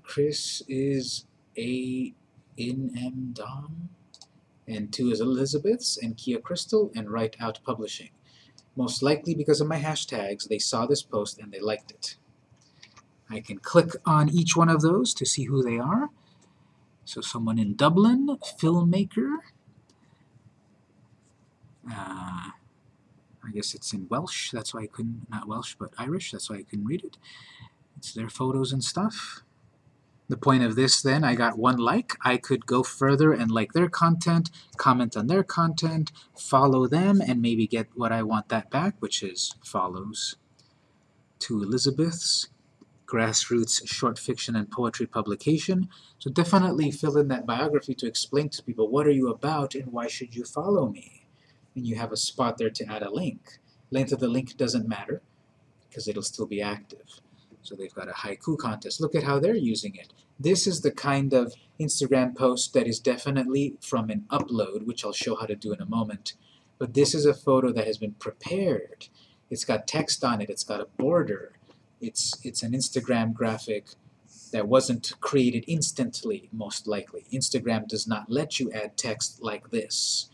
Chris is a in M Dom and two is Elizabeth's and Kia Crystal and Write Out Publishing. Most likely because of my hashtags, they saw this post and they liked it. I can click on each one of those to see who they are. So someone in Dublin, filmmaker. Uh, I guess it's in Welsh, that's why I couldn't, not Welsh, but Irish, that's why I couldn't read it. It's their photos and stuff. The point of this then, I got one like, I could go further and like their content, comment on their content, follow them, and maybe get what I want that back, which is follows. To Elizabeth's, grassroots short fiction and poetry publication. So definitely fill in that biography to explain to people what are you about and why should you follow me. And you have a spot there to add a link. Length of the link doesn't matter because it'll still be active. So they've got a haiku contest. Look at how they're using it. This is the kind of Instagram post that is definitely from an upload, which I'll show how to do in a moment. But this is a photo that has been prepared. It's got text on it, it's got a border. It's, it's an Instagram graphic that wasn't created instantly, most likely. Instagram does not let you add text like this,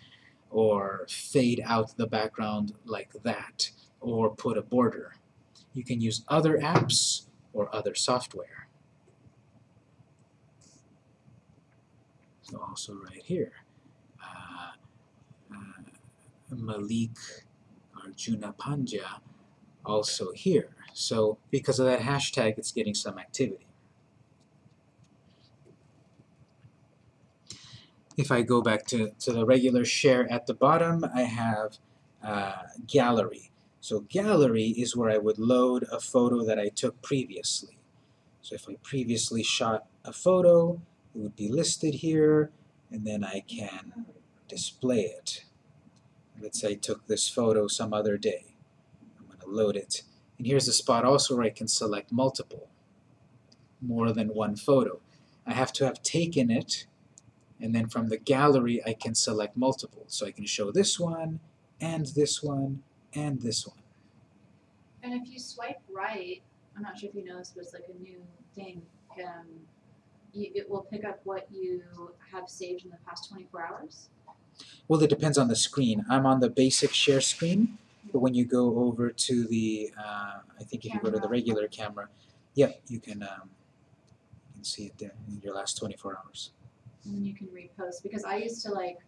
or fade out the background like that, or put a border. You can use other apps or other software. So also right here, uh, uh, Malik Arjuna Panja also here. So because of that hashtag, it's getting some activity. If I go back to, to the regular share at the bottom, I have uh, gallery. So gallery is where I would load a photo that I took previously. So if I previously shot a photo, it would be listed here, and then I can display it. Let's say I took this photo some other day. I'm going to load it. And here's a spot also where I can select multiple, more than one photo. I have to have taken it, and then from the gallery I can select multiple. So I can show this one, and this one, and this one. And if you swipe right, I'm not sure if you know this, but it's like a new thing. Um, you, it will pick up what you have saved in the past 24 hours. Well, it depends on the screen. I'm on the basic share screen, but when you go over to the, uh, I think if you go to the regular camera, yeah, you can, um, you can see it there in your last 24 hours. and then you can repost because I used to like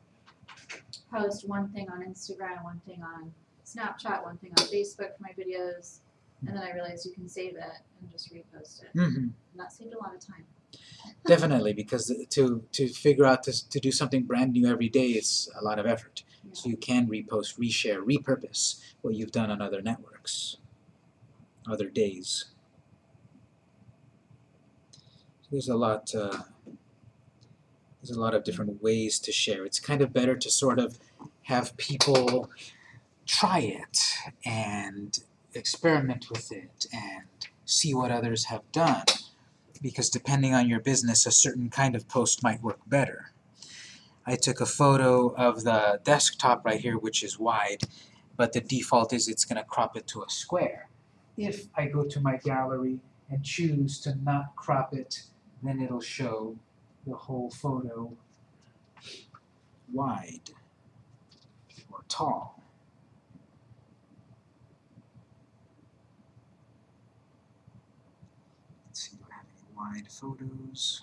post one thing on Instagram, one thing on Snapchat, one thing on Facebook for my videos, And then I realized you can save it and just repost it. Mm-hmm. And that saved a lot of time. Definitely, because to to figure out to to do something brand new every day is a lot of effort. So you can repost, reshare, repurpose what you've done on other networks, other days. So there's a lot. Uh, there's a lot of different ways to share. It's kind of better to sort of have people try it and experiment with it and see what others have done because depending on your business, a certain kind of post might work better. I took a photo of the desktop right here, which is wide, but the default is it's going to crop it to a square. If I go to my gallery and choose to not crop it, then it'll show the whole photo wide or tall. Let's see, do I have any wide photos?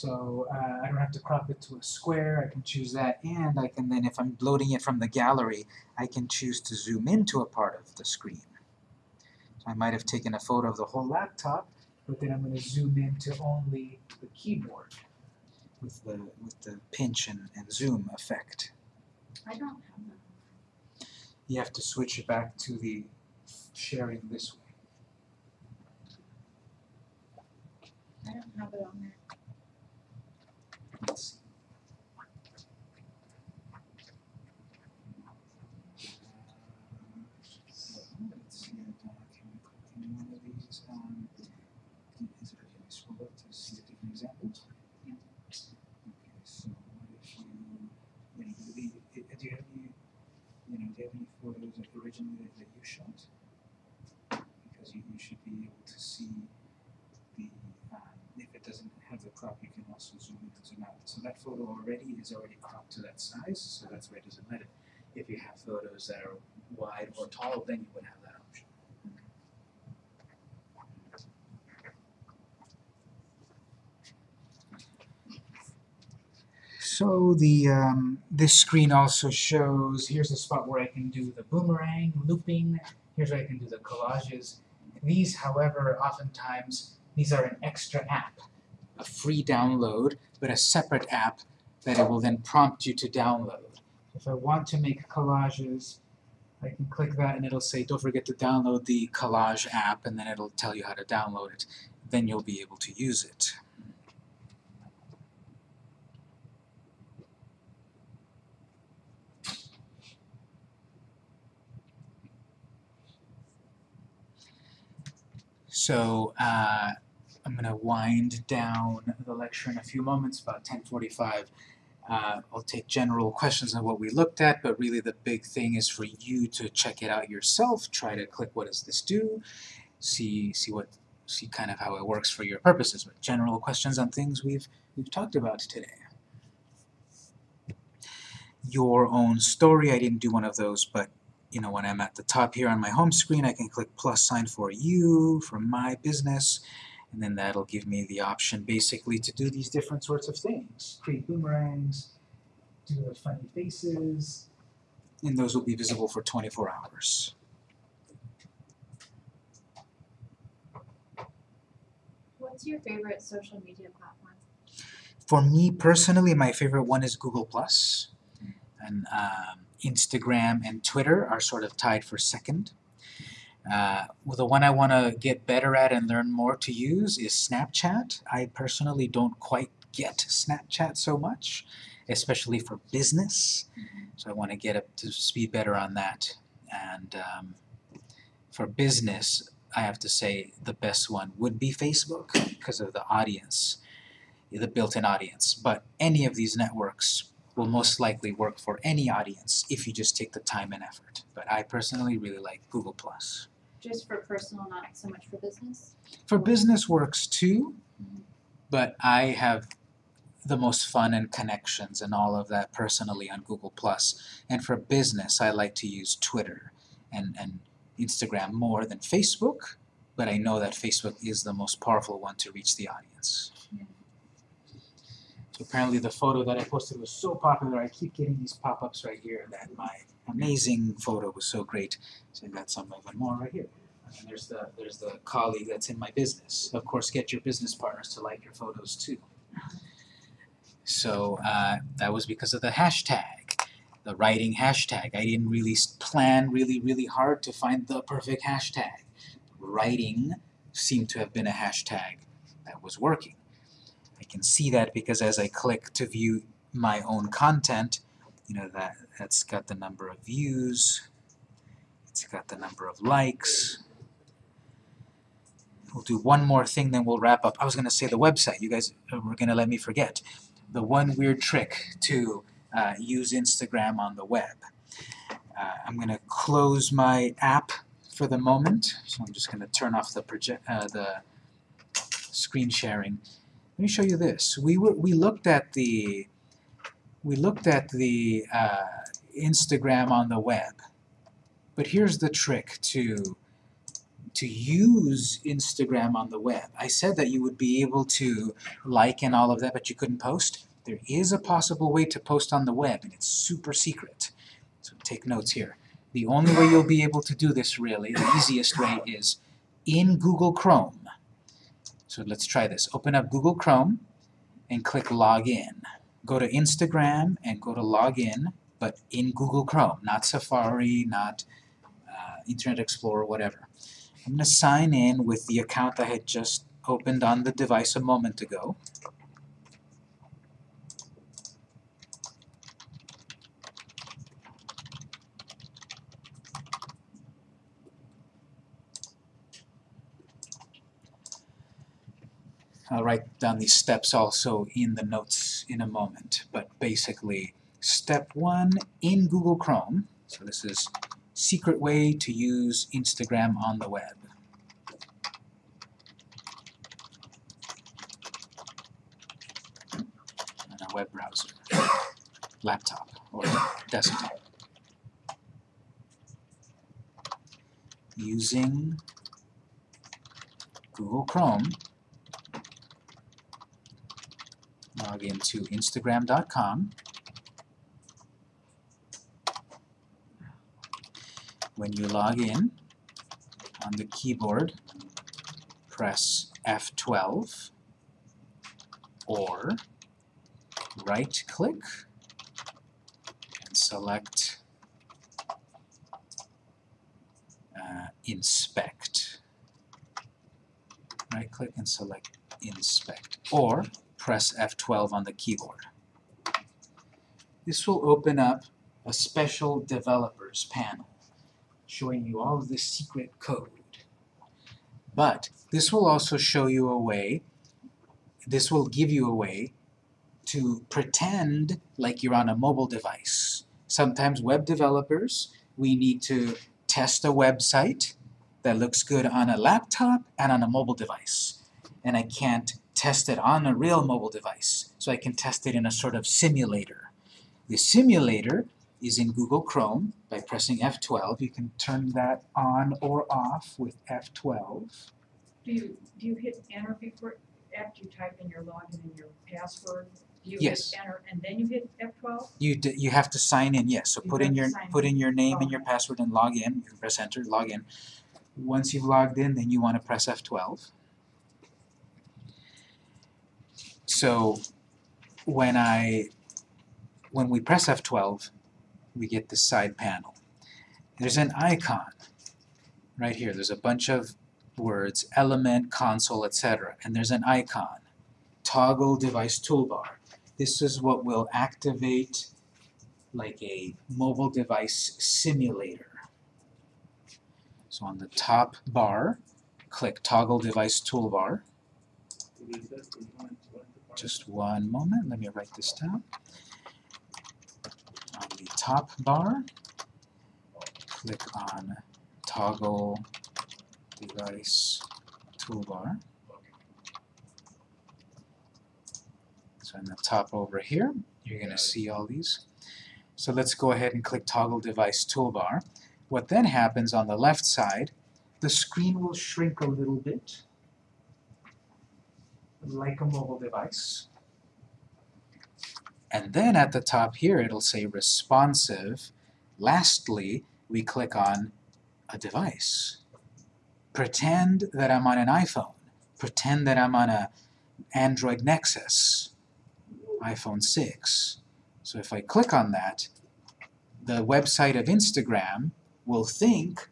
So uh, I don't have to crop it to a square, I can choose that, and I can then, if I'm loading it from the gallery, I can choose to zoom into a part of the screen. So I might have taken a photo of the whole laptop, but then I'm going to zoom into only the keyboard with the, with the pinch and, and zoom effect. I don't have that. You have to switch it back to the sharing this way. I don't have it on there. Let's see. So, let's see a document, any one of these, um, is there, can I scroll up to see the different examples? Yeah. Okay, so what if you, you know, the, i- do you have any, you know, do you have any photos that originally that, you shot? Because you, you should be able to see the, um, if it doesn't have the crop, you can also zoom in and zoom out. So that photo already is already cropped to that size, so that's why it doesn't it. If you have photos that are wide or tall, then you would have that option. So the um, this screen also shows, here's a spot where I can do the boomerang, looping, here's where I can do the collages. These, however, oftentimes, these are an extra app, a free download, but a separate app that it will then prompt you to download. If I want to make collages, I can click that and it'll say, don't forget to download the collage app, and then it'll tell you how to download it. Then you'll be able to use it. So uh, I'm going to wind down the lecture in a few moments, about 10:45. Uh, I'll take general questions on what we looked at, but really the big thing is for you to check it out yourself. Try to click what does this do, see see what see kind of how it works for your purposes. But general questions on things we've we've talked about today. Your own story. I didn't do one of those, but you know, when I'm at the top here on my home screen, I can click plus sign for you, for my business, and then that'll give me the option basically to do these different sorts of things. Create boomerangs, do the funny faces, and those will be visible for 24 hours. What's your favorite social media platform? For me personally, my favorite one is Google Plus, and um, Instagram and Twitter are sort of tied for second. Uh, well, the one I want to get better at and learn more to use is Snapchat. I personally don't quite get Snapchat so much, especially for business. So I want to get up to speed better on that. And um, for business, I have to say the best one would be Facebook because of the audience, the built-in audience. But any of these networks will most likely work for any audience if you just take the time and effort. But I personally really like Google+. Just for personal, not so much for business? For business works too, but I have the most fun and connections and all of that personally on Google+. And for business, I like to use Twitter and, and Instagram more than Facebook, but I know that Facebook is the most powerful one to reach the audience. Apparently the photo that I posted was so popular, I keep getting these pop-ups right here that my amazing photo was so great. So I got some even more right here. And there's the there's the colleague that's in my business. Of course, get your business partners to like your photos too. So uh, that was because of the hashtag, the writing hashtag. I didn't really plan really really hard to find the perfect hashtag. Writing seemed to have been a hashtag that was working. Can see that because as I click to view my own content, you know that that's got the number of views, it's got the number of likes. We'll do one more thing, then we'll wrap up. I was gonna say the website. You guys were gonna let me forget. The one weird trick to uh, use Instagram on the web. Uh, I'm gonna close my app for the moment, so I'm just gonna turn off the project, uh, the screen sharing. Let me show you this. We were we looked at the we looked at the uh, Instagram on the web, but here's the trick to to use Instagram on the web. I said that you would be able to like and all of that, but you couldn't post. There is a possible way to post on the web, and it's super secret. So take notes here. The only way you'll be able to do this really, the easiest way is in Google Chrome. So let's try this. Open up Google Chrome and click Login. Go to Instagram and go to Login, but in Google Chrome, not Safari, not uh, Internet Explorer, whatever. I'm going to sign in with the account I had just opened on the device a moment ago. I'll write down these steps also in the notes in a moment, but basically, step one in Google Chrome, so this is secret way to use Instagram on the web. On a web browser, laptop, or desktop. Using Google Chrome, log into instagram.com. When you log in, on the keyboard, press F12 or right click and select uh, inspect. Right click and select inspect or press F12 on the keyboard. This will open up a special developers panel showing you all of this secret code. But this will also show you a way, this will give you a way to pretend like you're on a mobile device. Sometimes web developers, we need to test a website that looks good on a laptop and on a mobile device. And I can't test it on a real mobile device, so I can test it in a sort of simulator. The simulator is in Google Chrome. By pressing F12, you can turn that on or off with F12. Do you, do you hit enter before, after you type in your login and your password? You Yes. hit enter and then you hit F twelve? You, d you have to sign in, yes, so You put in your, put in. in your name and your oh. password and log in. You can press enter, log in. Once you've logged in, then you want to press F12. So when I, when we press F12, we get this side panel. There's an icon right here. There's a bunch of words, element, console, etc. And there's an icon, toggle device toolbar. This is what will activate like a mobile device simulator. So on the top bar, click toggle device toolbar. Just one moment, let me write this down. On the top bar, click on toggle device toolbar. So in the top over here, you're going to see all these. So let's go ahead and click toggle device toolbar. What then happens on the left side, the screen will shrink a little bit, like a mobile device. And then at the top here, it'll say responsive. Lastly, we click on a device. Pretend that I'm on an iPhone. Pretend that I'm on a Android Nexus, iPhone 6. So if I click on that, the website of Instagram will think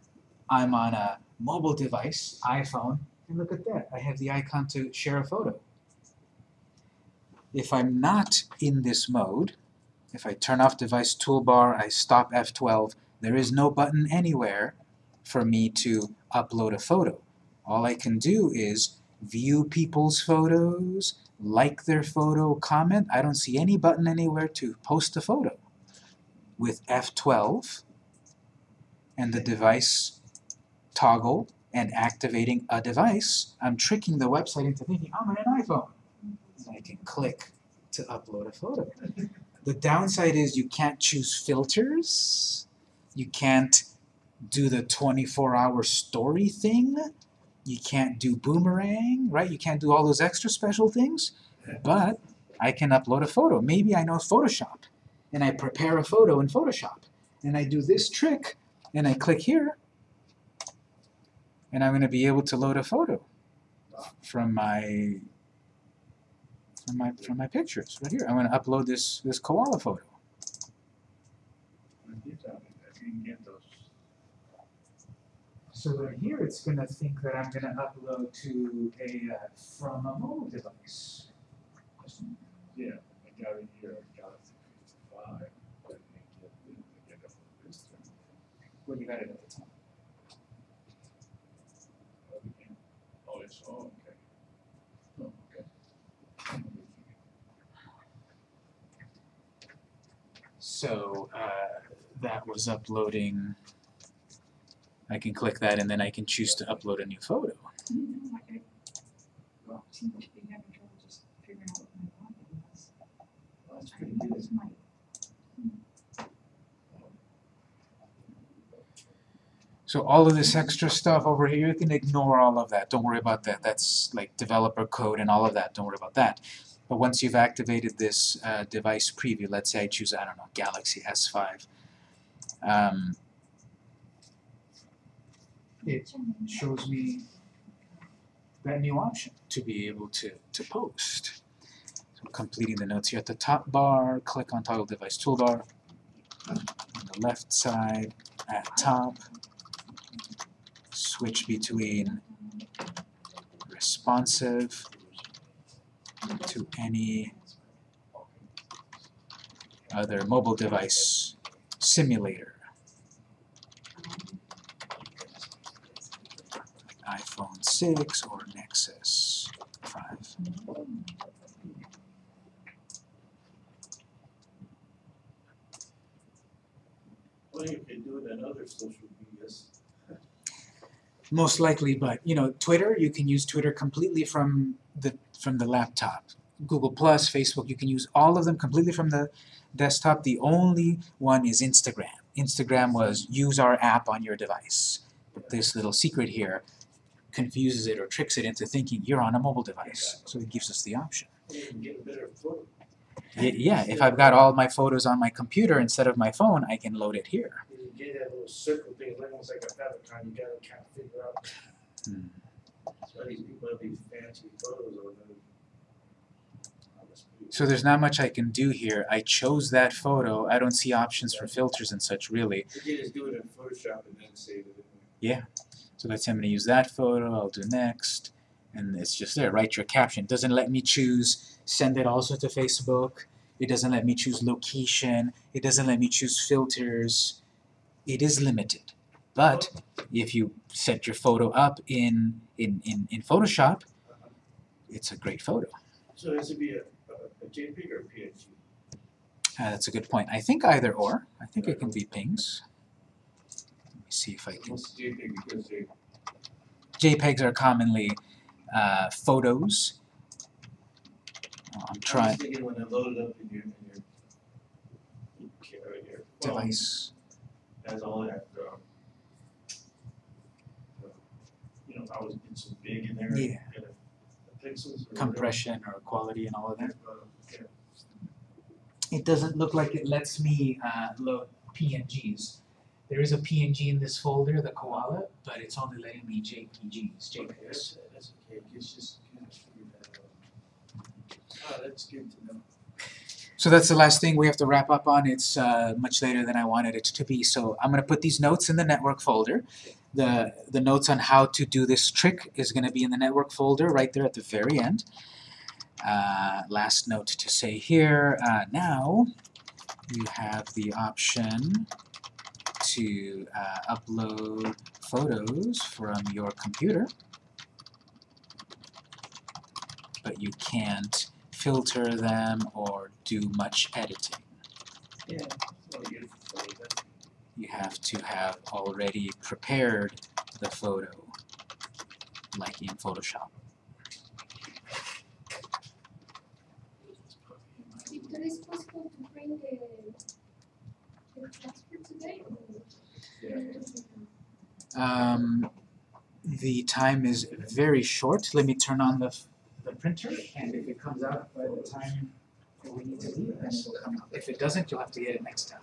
I'm on a mobile device, iPhone, and look at that, I have the icon to share a photo. If I'm not in this mode, if I turn off device toolbar, I stop F12, there is no button anywhere for me to upload a photo. All I can do is view people's photos, like their photo, comment. I don't see any button anywhere to post a photo. With F12 and the device toggle and activating a device, I'm tricking the website into thinking oh, I'm on an iPhone. And I can click to upload a photo. The downside is you can't choose filters. You can't do the 24-hour story thing. You can't do boomerang, right? You can't do all those extra special things. But I can upload a photo. Maybe I know Photoshop, and I prepare a photo in Photoshop. And I do this trick, and I click here, and I'm going to be able to load a photo from my from my from my pictures right here. I'm going to upload this this koala photo. I did that, I didn't get those. So then here it's going to think that I'm going to upload to a uh, from a mobile device. Yeah, I got it here, I got it fifty-five, but I didn't get, didn't get it from this thing. Well, you got it at the top. Oh, we can't- It's, oh, okay. Oh, okay. So uh, that was uploading. I can click that and then I can choose to upload a new photo. Well, seems to be having trouble just figuring out what my problem was. That's I pretty think that good. was my, So all of this extra stuff over here, you can ignore all of that. Don't worry about that. That's like developer code and all of that. Don't worry about that. But once you've activated this uh, device preview, let's say I choose, I don't know, Galaxy S5. Um, it shows me that new option to be able to, to post. So completing the notes here at the top bar, click on toggle device toolbar. On the left side, at top, switch between responsive to any other mobile device simulator. iPhone 6 or Nexus 5. Well, you do social. Most likely, but you know, Twitter, you can use Twitter completely from the from the laptop. Google Plus, Facebook, you can use all of them completely from the desktop. The only one is Instagram. Instagram was use our app on your device. But this little secret here confuses it or tricks it into thinking you're on a mobile device. So it gives us the option. Yeah, if I've got all my photos on my computer instead of my phone, I can load it here. That little circle thing, it's almost like a favicon, you gotta kind of figure out. Hmm. Why these people have these fancy photos them. So there's not much I can do here. I chose that photo. I don't see options for filters and such really. You can just do it in Photoshop and then save it. So let's say I'm going to use that photo. I'll do next. And it's just there. Write your caption. It doesn't let me choose send it also to Facebook. It doesn't let me choose location. It doesn't let me choose filters. It is limited. But if you set your photo up in, in, in, in Photoshop, it's a great photo. So this would be a, a a JPEG or a PNG? Uh, that's a good point. I think either or. I think it can be pings. Let me see if I can. JPEG because JPEGs are commonly uh, photos. Oh, I'm I was trying thinking when I load it up in your, in your, your, ca- your device. Has all that, um, uh, you know, I was, getting so big in there. Yeah. Pixels or compression or quality and all of that. Uh, yeah. it doesn't look like it lets me uh, load PNGs. There is a PNG in this folder, the koala, but it's only letting me JPGs, JPEGs. That's, that's okay, it's just kind of figure that out. Ah, that's good to know. So that's the last thing we have to wrap up on. It's uh, much later than I wanted it to be. So I'm going to put these notes in the network folder. The, the notes on how to do this trick is going to be in the network folder right there at the very end. Uh, last note to say here, uh, now you have the option to uh, upload photos from your computer, but you can't filter them or do much editing. Yeah, you, so that, You have to have already prepared the photo, like in Photoshop. Victor, is possible to bring the, the passport today? Um, the time is very short. Let me turn on the, the printer, and if it comes out by the time we need to leave, then it'll come out. If it doesn't, you'll have to get it next time.